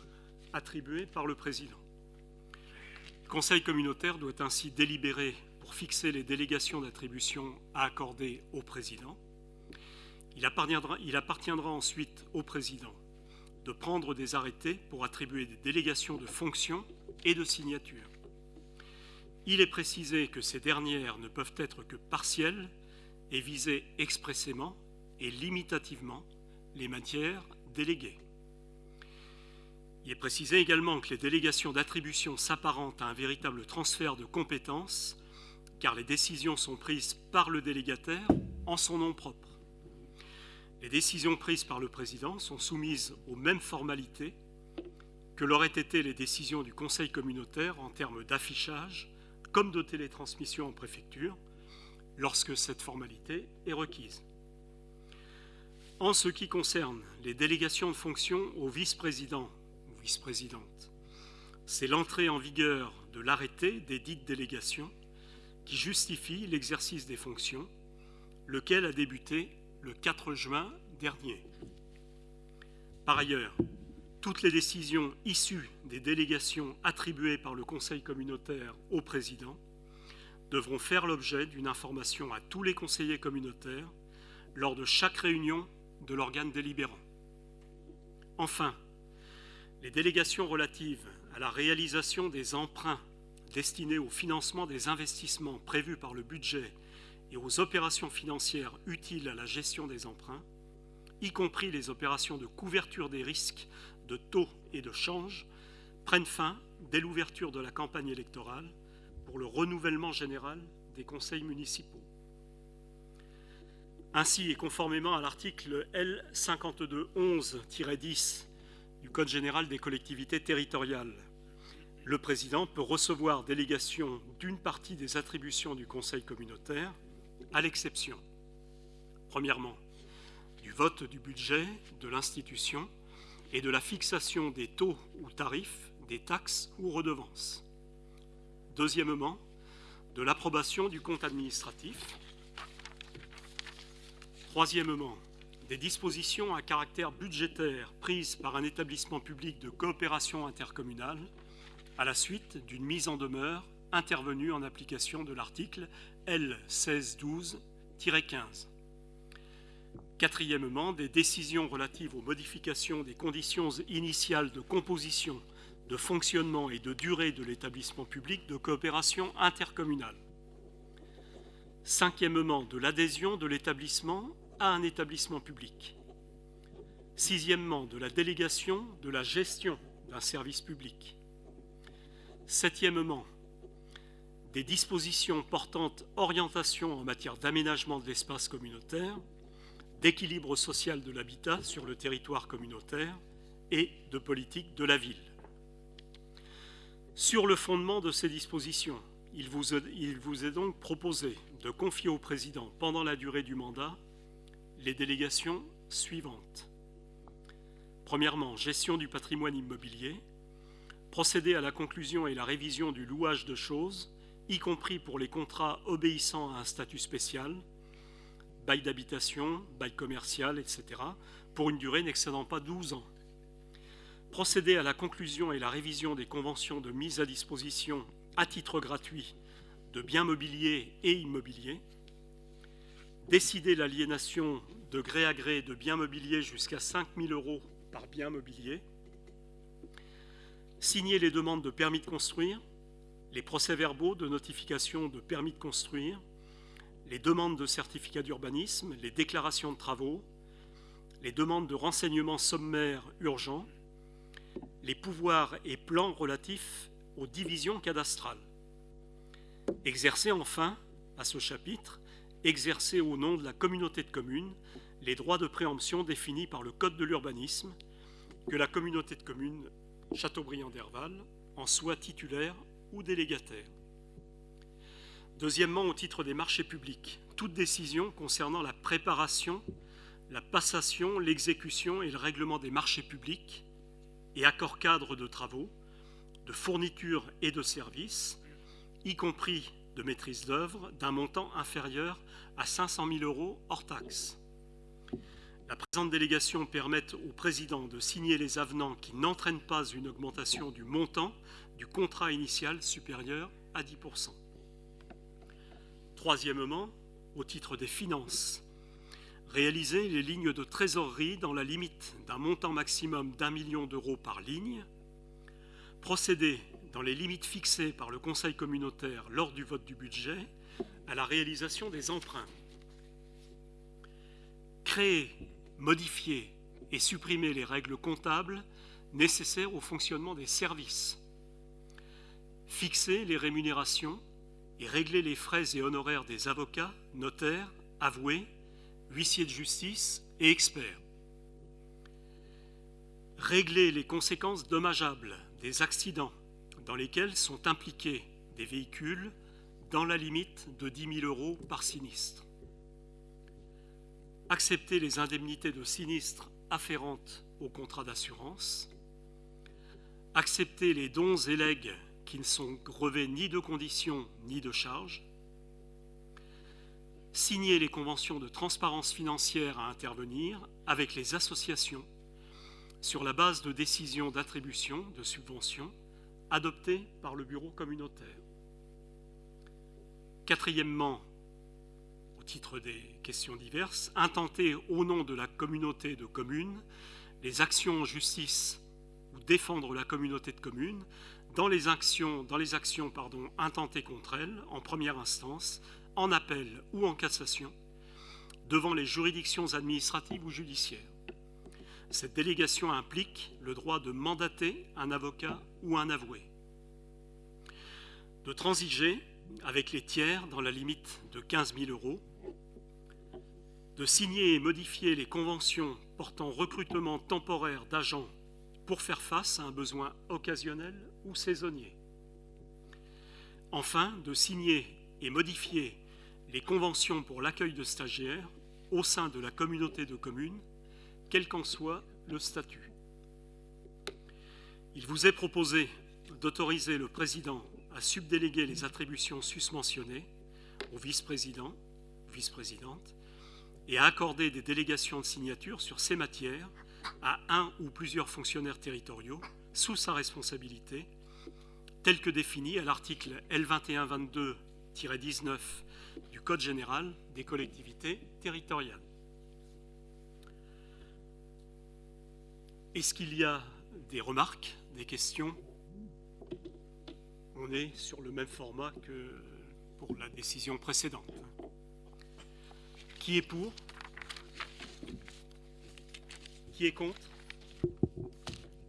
attribuées par le président. Le Conseil communautaire doit ainsi délibérer pour fixer les délégations d'attribution à accorder au président. Il appartiendra, ensuite au président de prendre des arrêtés pour attribuer des délégations de fonction et de signature. Il est précisé que ces dernières ne peuvent être que partielles et viser expressément et limitativement les matières déléguées. Il est précisé également que les délégations d'attribution s'apparentent à un véritable transfert de compétences, car les décisions sont prises par le délégataire en son nom propre. Les décisions prises par le président sont soumises aux mêmes formalités que l'auraient été les décisions du Conseil communautaire en termes d'affichage comme de télétransmission en préfecture, lorsque cette formalité est requise. En ce qui concerne les délégations de fonction au vice-président ou vice-présidente, c'est l'entrée en vigueur de l'arrêté des dites délégations qui justifie l'exercice des fonctions, lequel a débuté le 4 juin dernier. Par ailleurs, toutes les décisions issues des délégations attribuées par le Conseil communautaire au président devront faire l'objet d'une information à tous les conseillers communautaires lors de chaque réunion de l'organe délibérant. Enfin, les délégations relatives à la réalisation des emprunts destinés au financement des investissements prévus par le budget et aux opérations financières utiles à la gestion des emprunts, y compris les opérations de couverture des risques de taux et de change, prennent fin dès l'ouverture de la campagne électorale pour le renouvellement général des conseils municipaux. Ainsi, et conformément à l'article L5211-10 du Code général des collectivités territoriales, le président peut recevoir délégation d'une partie des attributions du Conseil communautaire à l'exception, premièrement, du vote du budget de l'institution et de la fixation des taux ou tarifs des taxes ou redevances. Deuxièmement, de l'approbation du compte administratif. Troisièmement, des dispositions à caractère budgétaire prises par un établissement public de coopération intercommunale à la suite d'une mise en demeure intervenue en application de l'article L 1612-15. Quatrièmement, des décisions relatives aux modifications des conditions initiales de composition, de fonctionnement et de durée de l'établissement public de coopération intercommunale. Cinquièmement, de l'adhésion de l'établissement à un établissement public. Sixièmement, de la délégation de la gestion d'un service public. Septièmement, des dispositions portant orientation en matière d'aménagement de l'espace communautaire, d'équilibre social de l'habitat sur le territoire communautaire et de politique de la ville. Sur le fondement de ces dispositions, il vous, est, il vous est donc proposé de confier au président, pendant la durée du mandat, les délégations suivantes. Premièrement, gestion du patrimoine immobilier, procéder à la conclusion et la révision du louage de choses, y compris pour les contrats obéissant à un statut spécial, bail d'habitation, bail commercial, etc., pour une durée n'excédant pas 12 ans. Procéder à la conclusion et la révision des conventions de mise à disposition à titre gratuit de biens mobiliers et immobiliers, décider l'aliénation de gré à gré de biens mobiliers jusqu'à 5 000 euros par bien mobilier, signer les demandes de permis de construire, les procès-verbaux de notification de permis de construire, les demandes de certificat d'urbanisme, les déclarations de travaux, les demandes de renseignements sommaires urgents, les pouvoirs et plans relatifs aux divisions cadastrales. Exercer enfin, à ce chapitre, exercer au nom de la communauté de communes les droits de préemption définis par le Code de l'urbanisme, que la communauté de communes Châteaubriand d'Herval en soit titulaire ou délégataire. Deuxièmement, au titre des marchés publics, toute décision concernant la préparation, la passation, l'exécution et le règlement des marchés publics et accords cadres de travaux, de fournitures et de services, y compris de maîtrise d'œuvre, d'un montant inférieur à 500 000 euros hors taxes. La présente délégation permet au président de signer les avenants qui n'entraînent pas une augmentation du montant du contrat initial supérieur à 10%. Troisièmement, au titre des finances, réaliser les lignes de trésorerie dans la limite d'un montant maximum d'un million d'euros par ligne, procéder dans les limites fixées par le Conseil communautaire lors du vote du budget à la réalisation des emprunts. Créer, modifier et supprimer les règles comptables nécessaires au fonctionnement des services. Fixer les rémunérations et régler les frais et honoraires des avocats, notaires, avoués, huissiers de justice et experts. Régler les conséquences dommageables des accidents dans lesquels sont impliqués des véhicules dans la limite de 10 000 euros par sinistre. Accepter les indemnités de sinistre afférentes au contrat d'assurance. Accepter les dons et legs qui ne sont grevés ni de conditions ni de charges. Signer les conventions de transparence financière à intervenir avec les associations sur la base de décisions d'attribution de subventions adoptées par le bureau communautaire. Quatrièmement, au titre des questions diverses, intenter au nom de la communauté de communes les actions en justice ou défendre la communauté de communes dans les actions, intentées contre elle en première instance, en appel ou en cassation, devant les juridictions administratives ou judiciaires. Cette délégation implique le droit de mandater un avocat ou un avoué, de transiger avec les tiers dans la limite de 15 000 euros, de signer et modifier les conventions portant recrutement temporaire d'agents pour faire face à un besoin occasionnel ou saisonnier. Enfin, de signer et modifier les conventions pour l'accueil de stagiaires au sein de la communauté de communes quel qu'en soit le statut. Il vous est proposé d'autoriser le président à subdéléguer les attributions susmentionnées au vice-président, vice-présidente, et à accorder des délégations de signature sur ces matières à un ou plusieurs fonctionnaires territoriaux sous sa responsabilité, tel que défini à l'article L2122-19 du Code général des collectivités territoriales. Est-ce qu'il y a des remarques, des questions? On est sur le même format que pour la décision précédente. Qui est pour? Qui est contre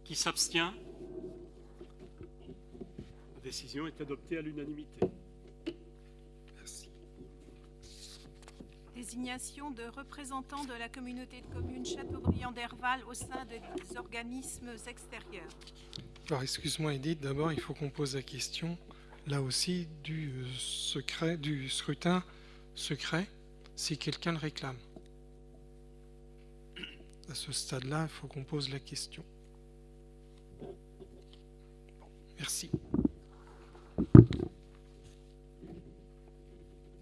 Qui s'abstient La décision est adoptée à l'unanimité.
désignation de représentants de la communauté de communes Châteaubriand d'Herval au sein des organismes extérieurs.
Alors, excuse-moi, Edith, d'abord, il faut qu'on pose la question, là aussi, du, euh, secret, du scrutin secret, si quelqu'un le réclame. À ce stade-là, il faut qu'on pose la question. Merci.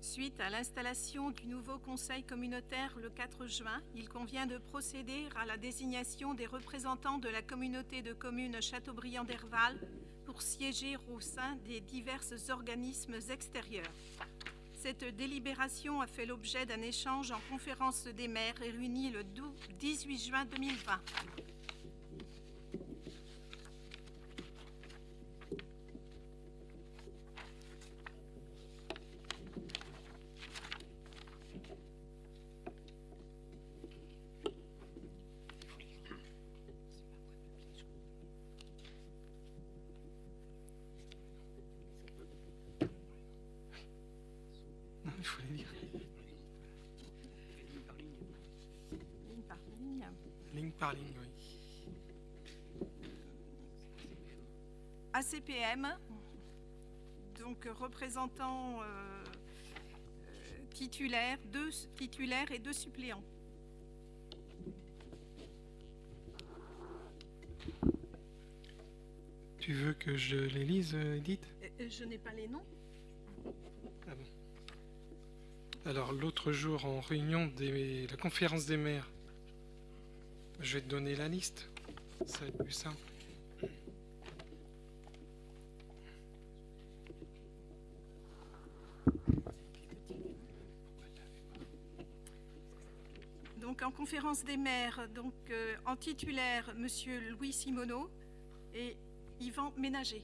Suite à l'installation du nouveau conseil communautaire le 4 juin, il convient de procéder à la désignation des représentants de la communauté de communes Châteaubriand d'Herval pour pour siéger au sein des divers organismes extérieurs. Cette délibération a fait l'objet d'un échange en conférence des maires réunie le 18 juin 2020. Donc représentant euh, euh, titulaire, deux titulaires et deux suppléants.
Tu veux que je les lise, Edith?
Euh, euh, Je n'ai pas les noms.
Ah bon. Alors, l'autre jour, en réunion de la conférence des maires, je vais te donner la liste. Ça va être plus simple.
Conférence des maires, donc euh, en titulaire, Monsieur Louis Simoneau et Yvan Ménager.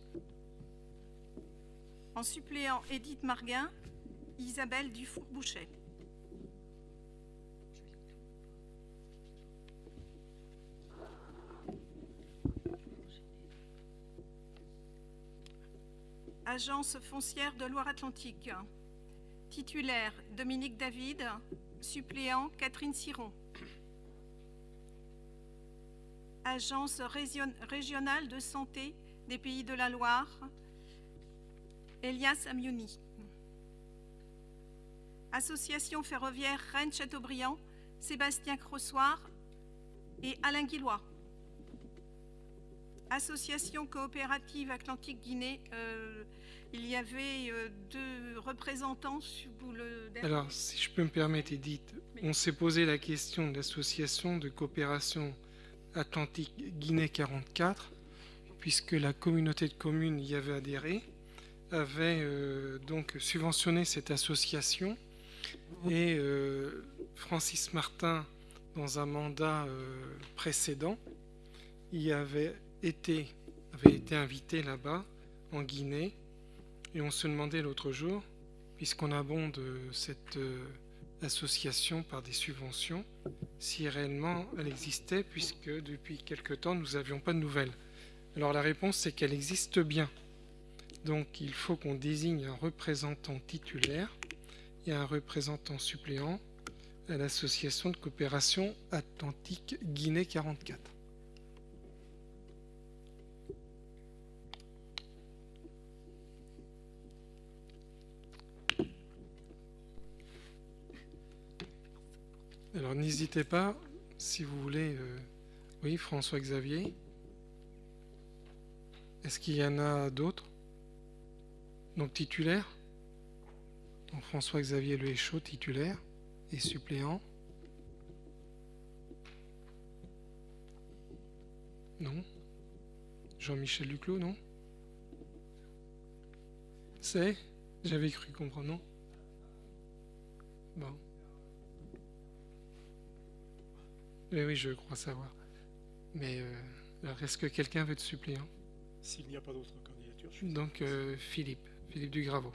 En suppléant, Édith Marguin, Isabelle Dufour-Bouchet. Agence foncière de Loire-Atlantique. Titulaire, Dominique David. Suppléant, Catherine Siron. Agence région- régionale de santé des Pays de la Loire. Elias Amiouni. Association ferroviaire Rennes-Châteaubriand, Sébastien Crossoir et Alain Guillois. Association coopérative Atlantique Guinée, euh, il y avait euh, deux représentants sous le dernier-
Alors, si je peux me permettre, Edith, on s'est posé la question de l'association de coopération Atlantique Guinée 44, puisque la communauté de communes y avait adhéré, avait euh, donc subventionné cette association, et euh, Francis Martin, dans un mandat euh, précédent, y avait été, avait été invité là-bas, en Guinée, et on se demandait l'autre jour, puisqu'on abonde cette association par des subventions, si réellement elle existait, puisque depuis quelque temps nous n'avions pas de nouvelles. Alors la réponse c'est qu'elle existe bien. Donc il faut qu'on désigne un représentant titulaire et un représentant suppléant à l'association de coopération Atlantique Guinée 44. N'hésitez pas, si vous voulez. euh, Oui, François Xavier. Est-ce qu'il y en a d'autres? Donc titulaire Donc François Xavier Le titulaire et suppléant. Non? Jean-Michel Duclos, non? C'est? J'avais cru comprendre, non? Bon. Oui, oui, je crois savoir. Mais euh, alors, est-ce que quelqu'un veut être suppléant
S'il n'y a pas d'autres candidatures, je suis
Donc euh, Philippe, Philippe Dugraveau.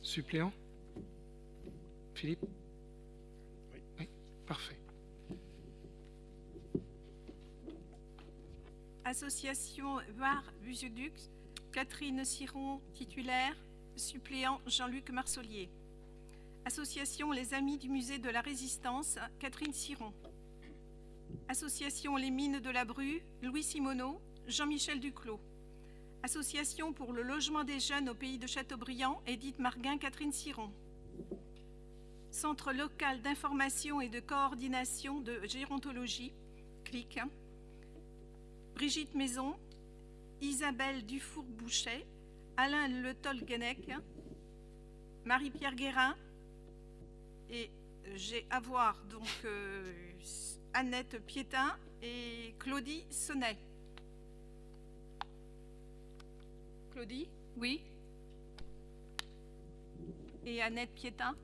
Suppléant? Philippe?
Oui.
Oui, parfait.
Association Var Busedux, Catherine Siron, titulaire, suppléant Jean-Luc Marsolier. Association Les Amis du Musée de la Résistance, Catherine Siron. Association Les Mines de la Bru, Louis Simoneau, Jean-Michel Duclos. Association pour le logement des jeunes au pays de Châteaubriand, Édith Marguin, Catherine Siron. Centre local d'information et de coordination de gérontologie, CLIC. Brigitte Maison, Isabelle Dufour-Bouchet, Alain Le Tolguenec, Marie-Pierre Guérin et j'ai à voir donc euh, Annette Piétin et Claudie Sonnet. Claudie Oui. Et Annette Piétin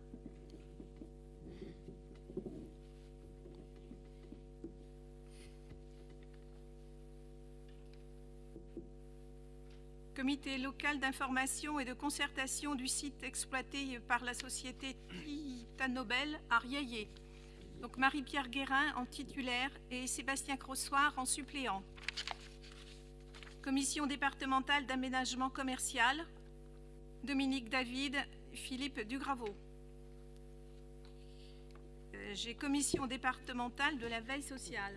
Comité local d'information et de concertation du site exploité par la société Titanobel à Riaillé. Donc Marie-Pierre Guérin en titulaire et Sébastien Crossoir en suppléant. Commission départementale d'aménagement commercial, Dominique David, Philippe Dugraveau. Euh, J'ai commission départementale de la veille sociale.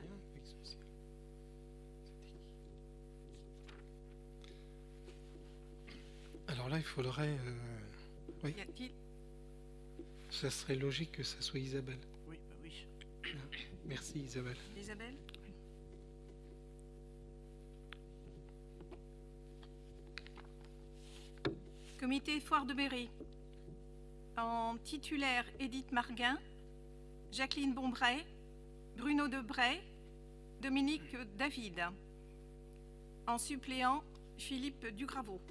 Alors là, il faudrait. euh, Oui, ça serait logique que ça soit Isabelle. Merci Isabelle.
Isabelle? Comité Foire de Berry. En titulaire, Édith Marguin, Jacqueline Bombray, Bruno Debray, Dominique David. En suppléant, Philippe Dugraveau.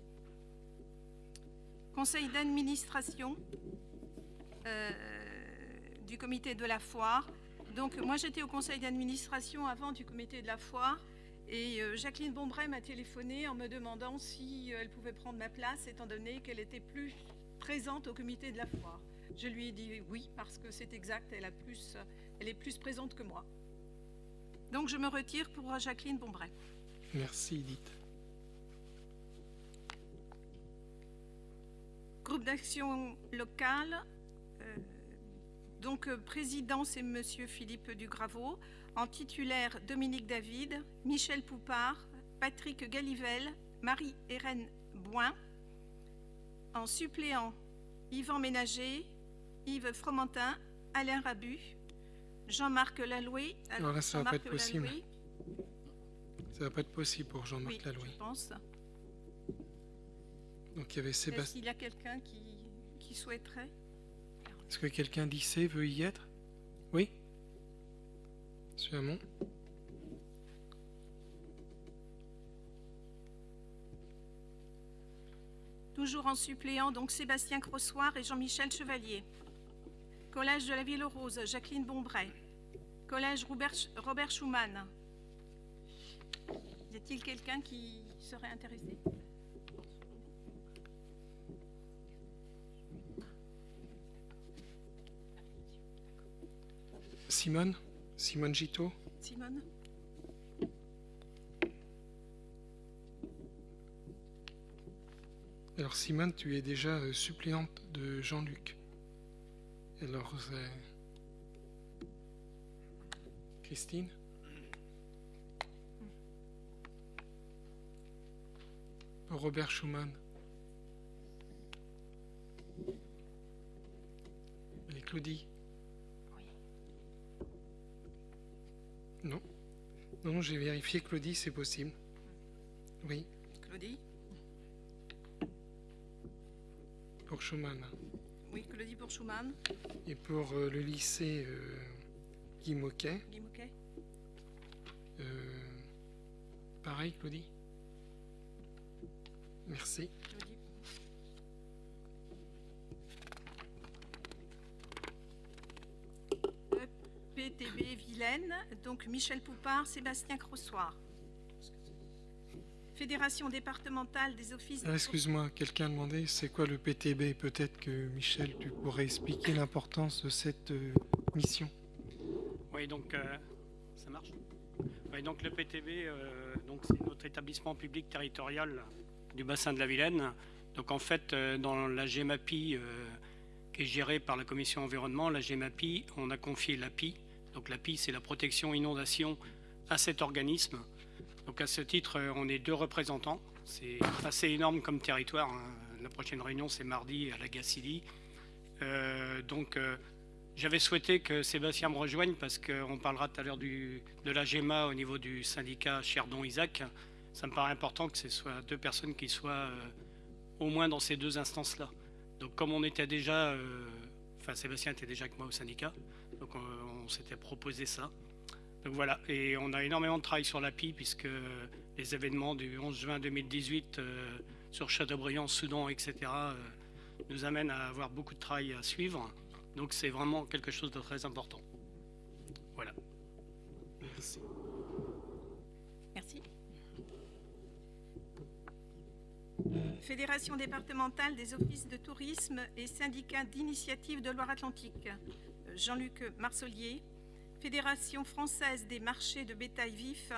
Conseil d'administration euh, du comité de la foire. Donc moi j'étais au conseil d'administration avant du comité de la foire et euh, Jacqueline Bombray m'a téléphoné en me demandant si euh, elle pouvait prendre ma place étant donné qu'elle était plus présente au comité de la foire. Je lui ai dit oui parce que c'est exact, elle, a plus, elle est plus présente que moi. Donc je me retire pour euh, Jacqueline Bombray.
Merci Edith.
Groupe d'action locale. euh, donc, euh, président, c'est Monsieur Philippe Dugraveau. En titulaire, Dominique David, Michel Poupard, Patrick Galivelle, Marie-Hélène Boin. En suppléant, Yvan Ménager, Yves Fromentin, Alain Rabu, Jean-Marc Laloué.
Alors là, ça va pas être possible.
Laloué,
Ça va pas être possible pour Jean-Marc
Oui,
Laloué.
je pense.
Donc il y avait
Est-ce
Sébastien.
qu'il y a quelqu'un qui, qui souhaiterait
Est-ce que quelqu'un d'ici veut y être? Oui? Monsieur Hamon?
Toujours en suppléant, donc Sébastien Crossoir et Jean-Michel Chevalier. Collège de la Ville Rose, Jacqueline Bombray. Collège Robert, Robert Schumann. Y a-t-il quelqu'un qui serait intéressé?
Simone? Simone Gito
Simone.
Alors Simone, tu es déjà euh, suppléante de Jean-Luc. Alors c'est... Christine? Robert Schumann. Et Claudie? Non. Non, non, j'ai vérifié Claudie, c'est possible. Oui,
Claudie
pour Schumann.
Oui, Claudie pour Schumann.
Et pour euh, le lycée euh, Guy Moquet,
Guy Mouquet
euh, pareil, Claudie? Merci.
Donc Michel Poupard, Sébastien Crossoir. Fédération départementale des offices.
Ah, Excuse-moi, quelqu'un a demandé c'est quoi le PTB Peut-être que Michel, tu pourrais expliquer l'importance de cette euh, mission.
Oui, donc euh, ça marche. Oui, donc le PTB, euh, donc c'est notre établissement public territorial du bassin de la Vilaine. Donc en fait, dans la GEMAPI, euh, qui est gérée par la commission environnement, la GEMAPI, on a confié l'API. Donc l'API, c'est la protection inondation à cet organisme. Donc à ce titre, on est deux représentants. C'est assez énorme comme territoire. hein. La prochaine réunion, c'est mardi à la Gacilly. Euh, donc euh, j'avais souhaité que Sébastien me rejoigne parce qu'on parlera tout à l'heure de la GEMA au niveau du syndicat Cherdon-Isaac. Ça me paraît important que ce soit deux personnes qui soient euh, au moins dans ces deux instances-là. Donc comme on était déjà, enfin Sébastien était déjà avec moi au syndicat, donc on, on s'était proposé ça. Donc voilà, et on a énormément de travail sur l'API puisque les événements du 11 juin 2018, euh, sur Châteaubriand, Soudan, etc., euh, nous amène à avoir beaucoup de travail à suivre. Donc c'est vraiment quelque chose de très important. Voilà.
Merci.
Merci.
Fédération départementale des offices de tourisme et syndicat d'initiative de Loire-Atlantique, Jean-Luc Marcelier. Fédération française des marchés de bétail vif,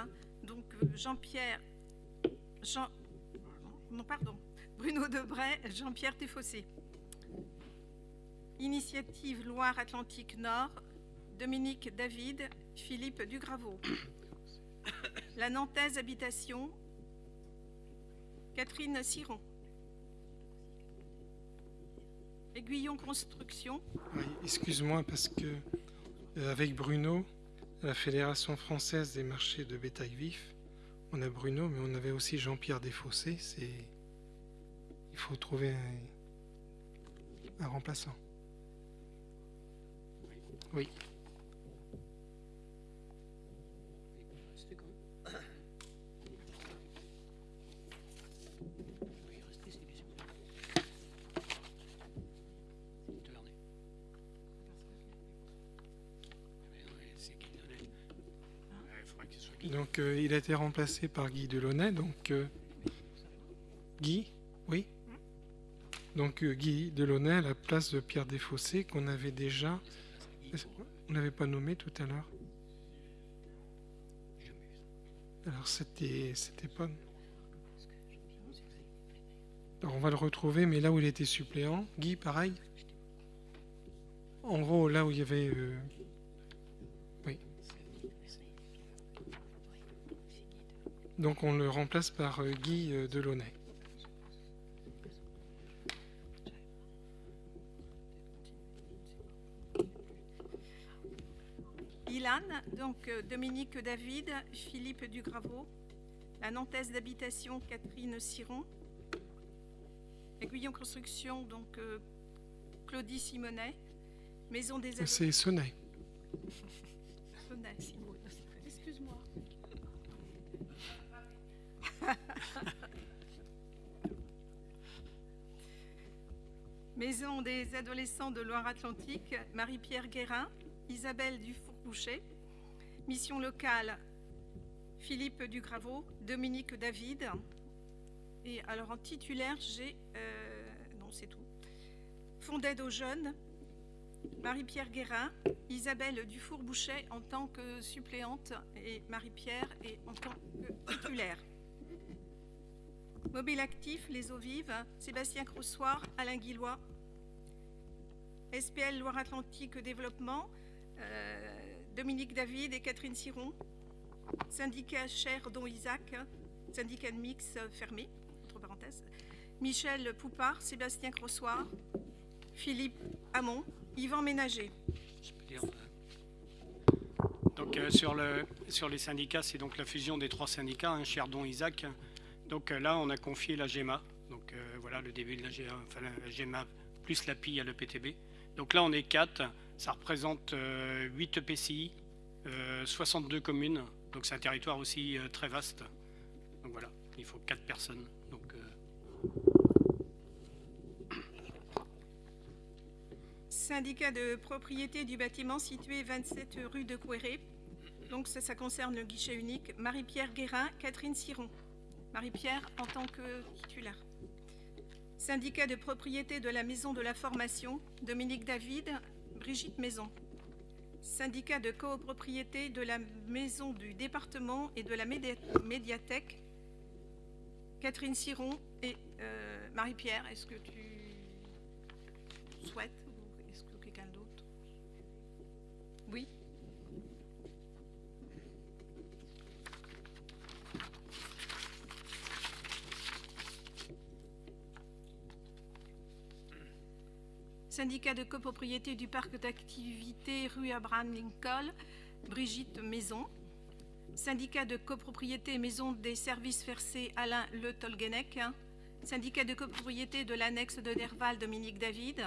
donc euh, Jean-Pierre, Jean, non pardon, Bruno Debray, Jean-Pierre Téfossé. Initiative Loire-Atlantique Nord, Dominique David, Philippe Dugraveau. La Nantaise Habitation, Catherine Siron. Aiguillon Construction,
Oui, excuse-moi parce que euh, avec Bruno, la Fédération française des marchés de bétail vif, on a Bruno, mais on avait aussi Jean-Pierre Desfossés. C'est il faut trouver un remplaçant. Oui. Donc euh, il a été remplacé par Guy Delaunay. Donc euh, Guy, oui. Donc euh, Guy Delaunay à la place de Pierre Desfossés qu'on avait déjà. On n'avait pas nommé tout à l'heure. Alors c'était c'était pas. Alors on va le retrouver, mais là où il était suppléant, Guy, pareil. En gros, là où il y avait. Donc on le remplace par euh, Guy euh, Delaunay.
Ilan, donc euh, Dominique David, Philippe Dugraveau, la Nantaise d'habitation Catherine Siron, Aiguillon Construction, donc Claudie Simonet, Maison des
C'est Sonnet.
Sonnet. Excuse-moi. Maison des adolescents de Loire-Atlantique, Marie-Pierre Guérin, Isabelle Dufour-Boucher. Mission locale, Philippe Dugraveau, Dominique David. Et alors en titulaire, j'ai... euh, non, c'est tout. Fonds d'aide aux jeunes, Marie-Pierre Guérin, Isabelle Dufour-Boucher en tant que suppléante et Marie-Pierre en tant que titulaire. Mobile actif, les eaux vives, Sébastien Croussoir, Alain Guillois. SPL Loire-Atlantique Développement, euh, Dominique David et Catherine Siron. Syndicat Cher Don Isaac, syndicat de mix fermé, entre parenthèses. Michel Poupard, Sébastien Crossoir, Philippe Hamon, Yvan Ménager.
Donc euh, sur, le, sur les syndicats, c'est donc la fusion des trois syndicats, un Cherdon, Isaac. Donc euh, là, on a confié la GEMA. Donc voilà le début de la GEMA, enfin, la GEMA plus la PI à l'EPTB. Donc là, on est 4. Ça représente 8 EPCI, euh, 62 communes. Donc c'est un territoire aussi euh, très vaste. Donc voilà, il faut 4 personnes. Euh,
Syndicat de propriété du bâtiment situé 27 rue de Couéré. Donc ça, ça concerne le guichet unique. Marie-Pierre Guérin, Catherine Siron. Marie-Pierre en tant que titulaire. Syndicat de propriété de la maison de la formation, Dominique David, Brigitte Maison. Syndicat de copropriété de la maison du département et de la médi- médiathèque, Catherine Siron et euh, Marie-Pierre. Est-ce que tu souhaites ou est-ce que quelqu'un d'autre? Oui Syndicat de copropriété du parc d'activités rue Abraham Lincoln, Brigitte Maison. Syndicat de copropriété Maison des services versés Alain Le Tolguenec. Syndicat de copropriété de l'annexe de Derval, Dominique David.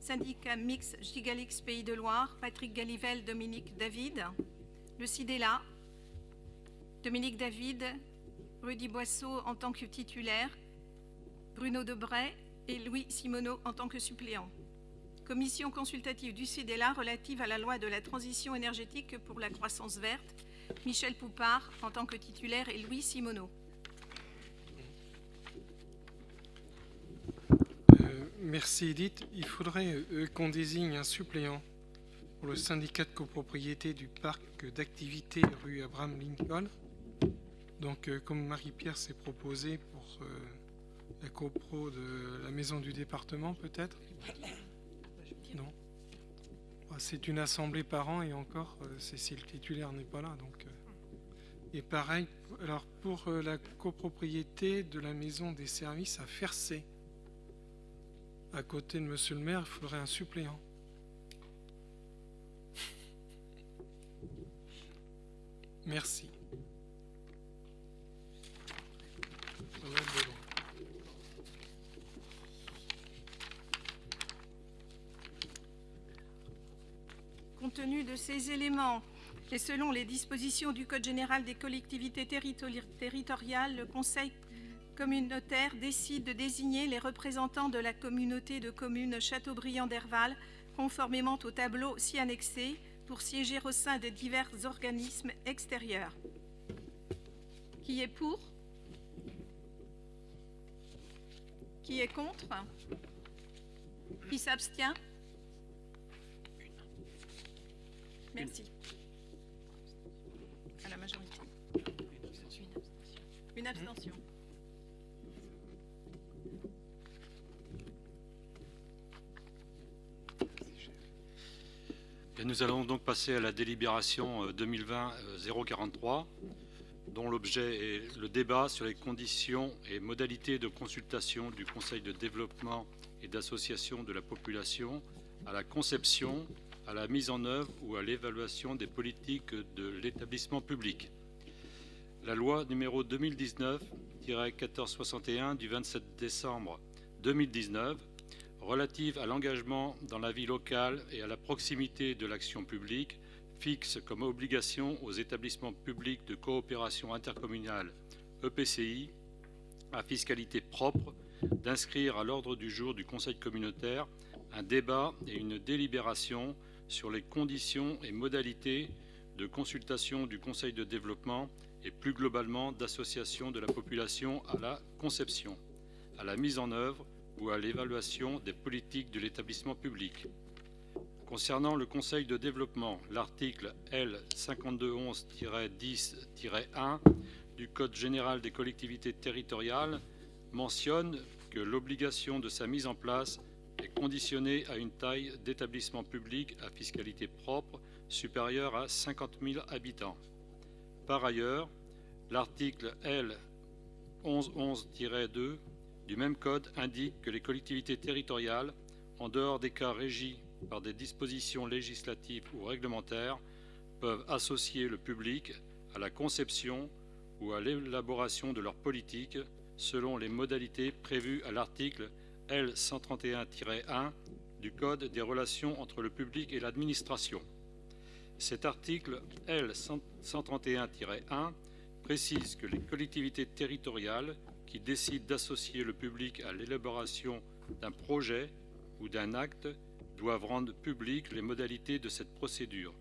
Syndicat mix Gigalix Pays de Loire, Patrick Galivel, Dominique David. Le CIDELA, Dominique David, Rudy Boisseau en tant que titulaire. Bruno Debray et Louis Simoneau en tant que suppléants. Commission consultative du CIDELA relative à la loi de la transition énergétique pour la croissance verte, Michel Poupard en tant que titulaire et Louis Simoneau.
Euh, merci Edith. Il faudrait euh, qu'on désigne un suppléant pour le syndicat de copropriété du parc d'activités rue Abraham Lincoln. Donc euh, comme Marie-Pierre s'est proposé pour la copro de la maison du département peut-être c'est une assemblée par an et encore, si le titulaire n'est pas là. Donc, et pareil, alors pour la copropriété de la maison des services à Fercé, à côté de monsieur le maire, il faudrait un suppléant. Merci.
Compte tenu de ces éléments et selon les dispositions du Code général des collectivités territoriales, le Conseil communautaire décide de désigner les représentants de la communauté de communes Châteaubriand d'Herval, conformément au tableau si annexé, pour siéger au sein de divers organismes extérieurs. Qui est pour? Qui est contre? Qui s'abstient? Merci. À la majorité. Une abstention.
nous allons donc passer à la délibération 2020-043, euh, dont l'objet est le débat sur les conditions et modalités de consultation du Conseil de développement et d'association de la population à la conception, à la mise en œuvre ou à l'évaluation des politiques de l'établissement public. La loi numéro 2019-1461 du 27 décembre 2019 relative à l'engagement dans la vie locale et à la proximité de l'action publique fixe comme obligation aux établissements publics de coopération intercommunale EPCI à fiscalité propre d'inscrire à l'ordre du jour du Conseil communautaire un débat et une délibération sur les conditions et modalités de consultation du Conseil de développement et plus globalement d'association de la population à la conception, à la mise en œuvre ou à l'évaluation des politiques de l'établissement public. Concernant le Conseil de développement, l'article L 5211-10-1 du Code général des collectivités territoriales mentionne que l'obligation de sa mise en place est conditionnée à une taille d'établissement public à fiscalité propre supérieure à 50 000 habitants. Par ailleurs, l'article L 1111-2 du même code indique que les collectivités territoriales, en dehors des cas régis par des dispositions législatives ou réglementaires, peuvent associer le public à la conception ou à l'élaboration de leur politique selon les modalités prévues à l'article 131-1 du Code des relations entre le public et l'administration. Cet article L 131-1 précise que les collectivités territoriales qui décide d'associer le public à l'élaboration d'un projet ou d'un acte doivent rendre publiques les modalités de cette procédure,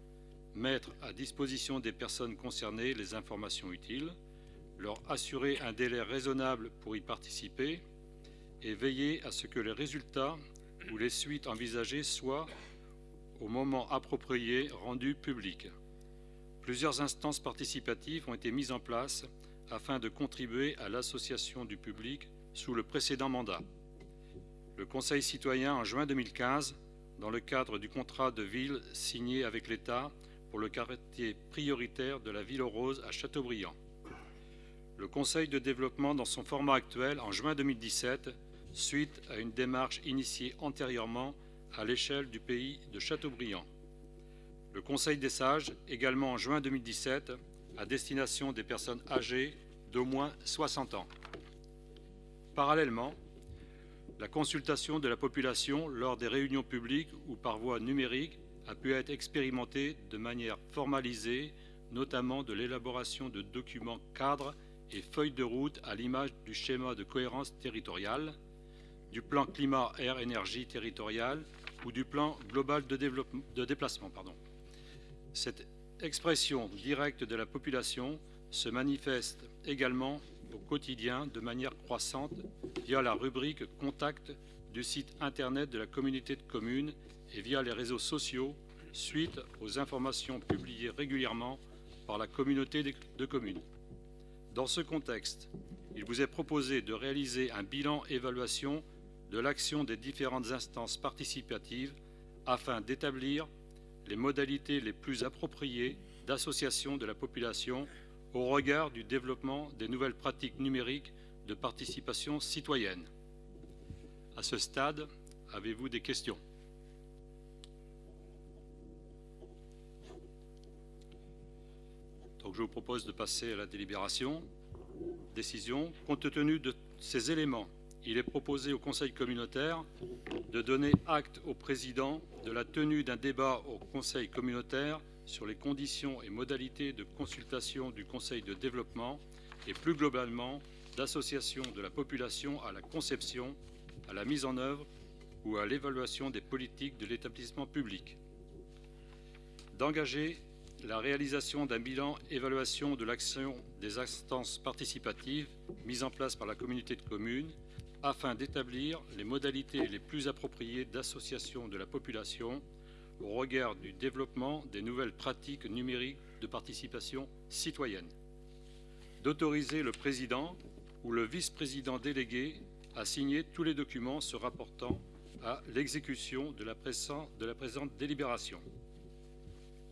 mettre à disposition des personnes concernées les informations utiles, leur assurer un délai raisonnable pour y participer et veiller à ce que les résultats ou les suites envisagées soient, au moment approprié, rendus publics. Plusieurs instances participatives ont été mises en place afin de contribuer à l'association du public sous le précédent mandat. Le Conseil citoyen en juin 2015, dans le cadre du contrat de ville signé avec l'État pour le quartier prioritaire de la Ville Rose à Châteaubriand. Le Conseil de développement dans son format actuel en juin 2017, suite à une démarche initiée antérieurement à l'échelle du pays de Châteaubriand. Le Conseil des sages, également en juin 2017, à destination des personnes âgées d'au moins 60 ans. Parallèlement, la consultation de la population lors des réunions publiques ou par voie numérique a pu être expérimentée de manière formalisée, notamment de l'élaboration de documents cadres et feuille de route à l'image du schéma de cohérence territoriale, du plan climat, air, énergie territorial ou du plan global de, déplacement. Cette expression directe de la population se manifeste également au quotidien de manière croissante via la rubrique Contact du site internet de la communauté de communes et via les réseaux sociaux suite aux informations publiées régulièrement par la communauté de communes. Dans ce contexte, il vous est proposé de réaliser un bilan évaluation de l'action des différentes instances participatives afin d'établir les modalités les plus appropriées d'association de la population au regard du développement des nouvelles pratiques numériques de participation citoyenne. À ce stade, avez-vous des questions? Donc je vous propose de passer à la délibération. Décision. Compte tenu de ces éléments, il est proposé au Conseil communautaire de donner acte au Président de la tenue d'un débat au Conseil communautaire sur les conditions et modalités de consultation du Conseil de développement et plus globalement d'association de la population à la conception, à la mise en œuvre ou à l'évaluation des politiques de l'établissement public. D'engager la réalisation d'un bilan évaluation de l'action des instances participatives mises en place par la communauté de communes afin d'établir les modalités les plus appropriées d'association de la population au regard du développement des nouvelles pratiques numériques de participation citoyenne, d'autoriser le président ou le vice-président délégué à signer tous les documents se rapportant à l'exécution de, la présente délibération.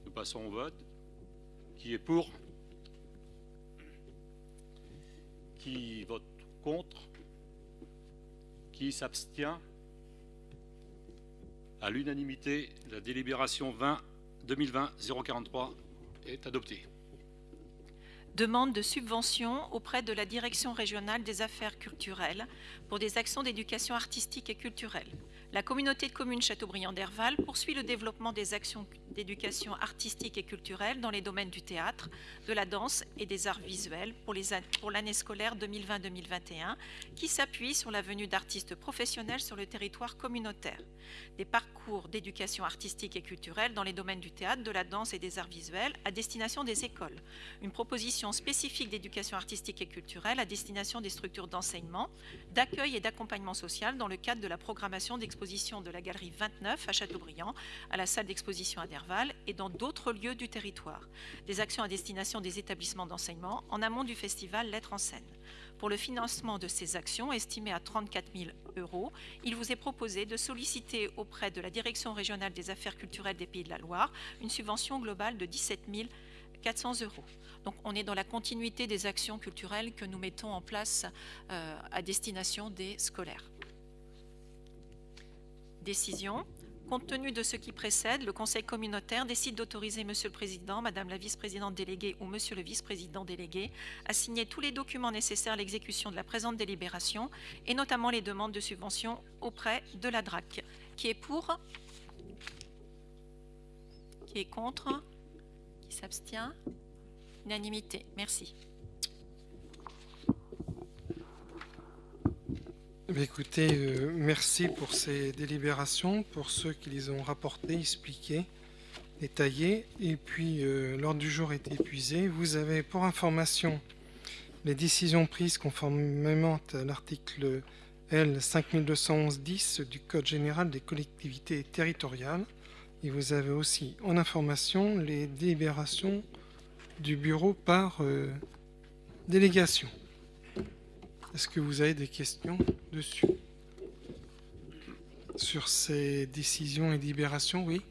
Nous passons au vote. Qui est pour? Qui vote contre? Qui s'abstient À l'unanimité, la délibération 20 2020-043 est adoptée.
Demande de subvention auprès de la Direction régionale des affaires culturelles pour des actions d'éducation artistique et culturelle. La communauté de communes Châteaubriand d'Herval poursuit le développement des actions d'éducation artistique et culturelle dans les domaines du théâtre, de la danse et des arts visuels pour l'année scolaire 2020-2021 qui s'appuie sur la venue d'artistes professionnels sur le territoire communautaire. Des parcours d'éducation artistique et culturelle dans les domaines du théâtre, de la danse et des arts visuels à destination des écoles. Une proposition spécifique d'éducation artistique et culturelle à destination des structures d'enseignement, d'accueil et d'accompagnement social dans le cadre de la programmation de la galerie 29 à Châteaubriand, à la salle d'exposition à Derval et dans d'autres lieux du territoire. Des actions à destination des établissements d'enseignement en amont du festival Lettres en scène. Pour le financement de ces actions, estimées à 34 000 euros, il vous est proposé de solliciter auprès de la Direction régionale des affaires culturelles des Pays de la Loire une subvention globale de 17 400 euros. Donc on est dans la continuité des actions culturelles que nous mettons en place euh, à destination des scolaires. Décision. Compte tenu de ce qui précède, le Conseil communautaire décide d'autoriser Monsieur le Président, Madame la Vice-présidente déléguée ou Monsieur le Vice-président délégué à signer tous les documents nécessaires à l'exécution de la présente délibération et notamment les demandes de subvention auprès de la DRAC. Qui est pour? Qui est contre? Qui s'abstient? Unanimité. Merci.
Écoutez, euh, merci pour ces délibérations, pour ceux qui les ont rapportées, expliquées, détaillées. Et puis, euh, l'ordre du jour est épuisé. Vous avez pour information les décisions prises conformément à l'article L 5211-10 du Code général des collectivités territoriales. Et vous avez aussi en information les délibérations du bureau par euh, délégation. Est-ce que vous avez des questions dessus Sur ces décisions et libérations, oui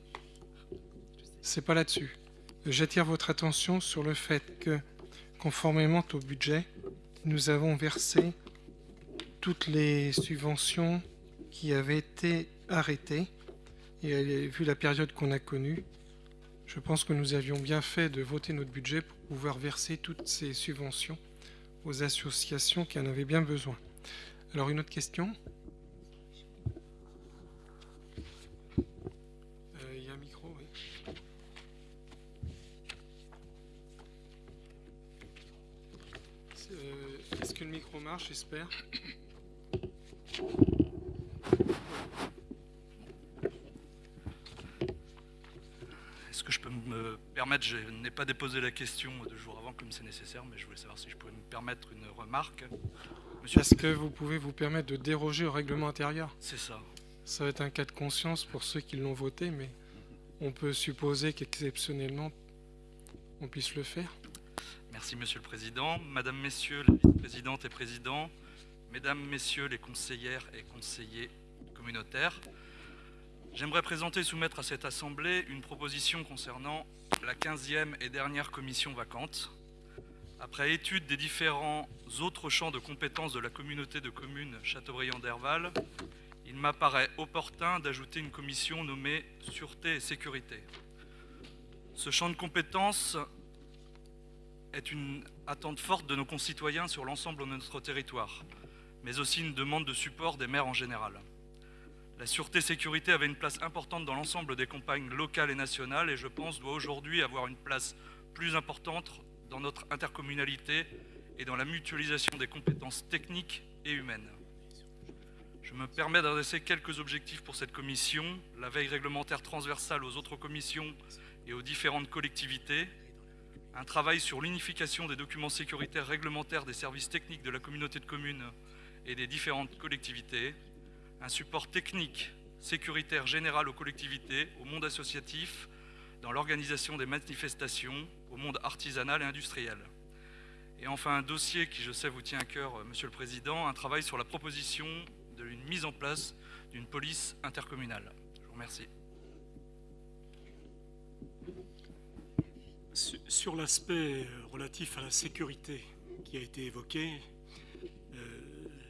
C'est pas là-dessus. J'attire votre attention sur le fait que, conformément au budget, nous avons versé toutes les subventions qui avaient été arrêtées. Et vu la période qu'on a connue, je pense que nous avions bien fait de voter notre budget pour pouvoir verser toutes ces subventions aux associations qui en avaient bien besoin. Alors une autre question? Euh, Il y a un micro. Euh, micro marche, j'espère.
Est-ce que je peux me permettre, je n'ai pas déposé la question deux jours avant comme c'est nécessaire, mais je voulais savoir si je pouvais me permettre une remarque.
Monsieur... Est-ce que vous pouvez vous permettre de déroger au règlement intérieur?
C'est ça.
Ça va être un cas de conscience pour ceux qui l'ont voté, mais on peut supposer qu'exceptionnellement, on puisse le faire.
Merci Monsieur le Président. Madame, Messieurs les vice-présidentes et présidents, Mesdames, Messieurs les conseillères et conseillers communautaires, j'aimerais présenter et soumettre à cette Assemblée une proposition concernant la 15e et dernière commission vacante. Après étude des différents autres champs de compétences de la communauté de communes Châteaubriand-Derval, il m'apparaît opportun d'ajouter une commission nommée Sûreté et Sécurité. Ce champ de compétences est une attente forte de nos concitoyens sur l'ensemble de notre territoire, mais aussi une demande de support des maires en général. La sûreté-sécurité avait une place importante dans l'ensemble des campagnes locales et nationales et je pense doit aujourd'hui avoir une place plus importante dans notre intercommunalité et dans la mutualisation des compétences techniques et humaines. Je me permets d'adresser quelques objectifs pour cette commission, la veille réglementaire transversale aux autres commissions et aux différentes collectivités, un travail sur l'unification des documents sécuritaires réglementaires des services techniques de la communauté de communes et des différentes collectivités, un support technique sécuritaire général aux collectivités, au monde associatif, dans l'organisation des manifestations, au monde artisanal et industriel. Et enfin, un dossier qui, je sais, vous tient à cœur, Monsieur le Président, un travail sur la proposition d'une mise en place d'une police intercommunale. Je vous remercie.
Sur l'aspect relatif à la sécurité qui a été évoqué, euh,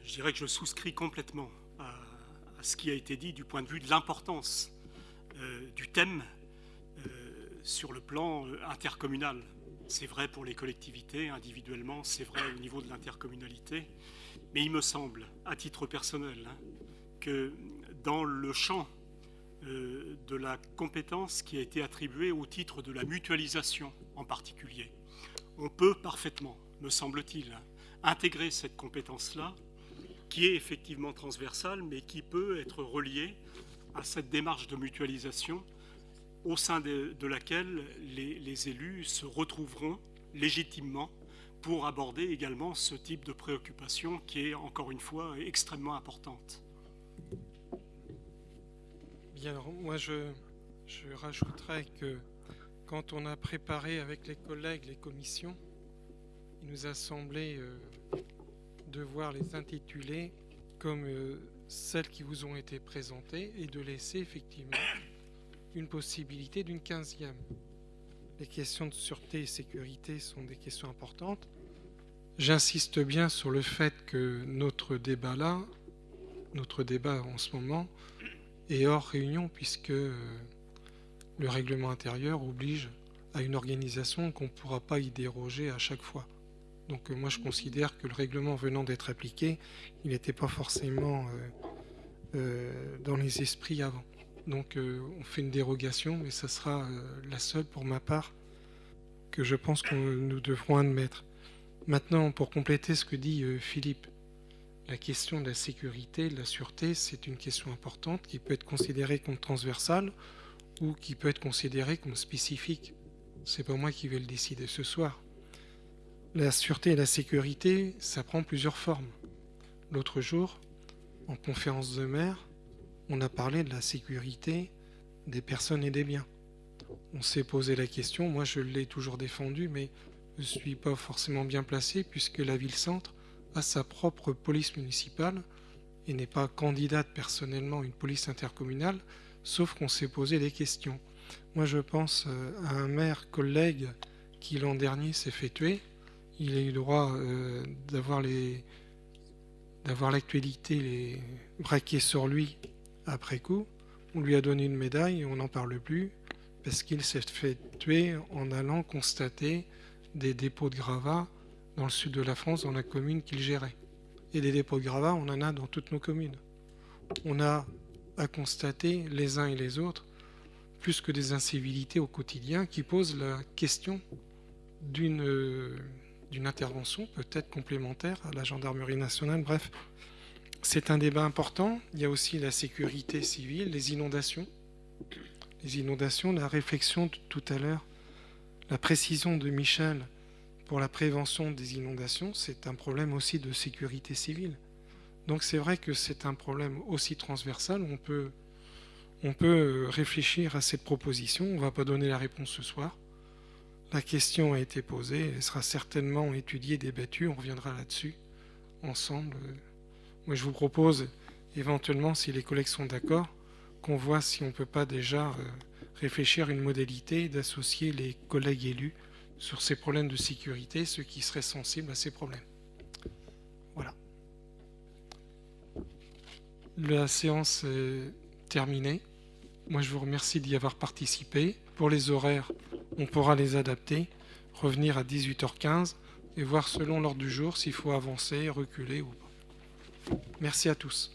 je dirais que je souscris complètement ce qui a été dit du point de vue de l'importance euh, du thème euh, sur le plan euh, intercommunal. C'est vrai pour les collectivités individuellement, c'est vrai au niveau de l'intercommunalité, mais il me semble, à titre personnel, hein, que dans le champ de la compétence qui a été attribuée au titre de la mutualisation en particulier, on peut parfaitement, me semble-t-il, intégrer cette compétence-là, qui est effectivement transversale, mais qui peut être reliée à cette démarche de mutualisation au sein de, laquelle les, élus se retrouveront légitimement pour aborder également ce type de préoccupation qui est, encore une fois, extrêmement importante.
Bien, alors moi je, je rajouterais que quand on a préparé avec les collègues les commissions, il nous a semblé euh, devoir les intituler comme euh, celles qui vous ont été présentées et de laisser effectivement une possibilité d'une quinzième. Les questions de sûreté et sécurité sont des questions importantes. J'insiste bien sur le fait que notre débat là, notre débat en ce moment, est hors réunion puisque euh, le règlement intérieur oblige à une organisation qu'on ne pourra pas y déroger à chaque fois. Donc euh, moi je considère que le règlement venant d'être appliqué, il n'était pas forcément euh, dans les esprits avant. Donc on fait une dérogation, mais ça sera la seule pour ma part que je pense que nous devrons admettre. Maintenant, pour compléter ce que dit Philippe, la question de la sécurité, de la sûreté, c'est une question importante qui peut être considérée comme transversale ou qui peut être considérée comme spécifique. C'est pas moi qui vais le décider ce soir. La sûreté et la sécurité, ça prend plusieurs formes. L'autre jour, en conférence de maire, on a parlé de la sécurité des personnes et des biens. On s'est posé la question, moi je l'ai toujours défendu, mais je ne suis pas forcément bien placé puisque la ville-centre a sa propre police municipale et n'est pas candidate personnellement à une police intercommunale, sauf qu'on s'est posé des questions. Moi je pense euh, à un maire collègue qui l'an dernier s'est fait tuer. Il a eu le droit euh, d'avoir l'actualité les braqués sur lui après coup. On lui a donné une médaille et on n'en parle plus parce qu'il s'est fait tuer en allant constater des dépôts de gravats dans le sud de la France, dans la commune qu'il gérait. Et des dépôts de gravats, on en a dans toutes nos communes. On a à constater les uns et les autres, plus que des incivilités au quotidien, qui posent la question d'une d'une intervention peut-être complémentaire à la gendarmerie nationale. Bref, c'est un débat important. Il y a aussi la sécurité civile, les inondations. Les inondations, la réflexion de tout à l'heure, la précision de Michel pour la prévention des inondations, c'est un problème aussi de sécurité civile. Donc c'est vrai que c'est un problème aussi transversal. On peut, réfléchir à cette proposition. On ne va pas donner la réponse ce soir. La question a été posée, elle sera certainement étudiée, débattue, on reviendra là-dessus ensemble. Moi je vous propose éventuellement, si les collègues sont d'accord, qu'on voit si on ne peut pas déjà euh, réfléchir à une modalité d'associer les collègues élus sur ces problèmes de sécurité, ceux qui seraient sensibles à ces problèmes. Voilà. La séance est terminée. Moi, je vous remercie d'y avoir participé. Pour les horaires, on pourra les adapter, revenir à 18h15 et voir selon l'ordre du jour s'il faut avancer, reculer ou pas. Merci à tous.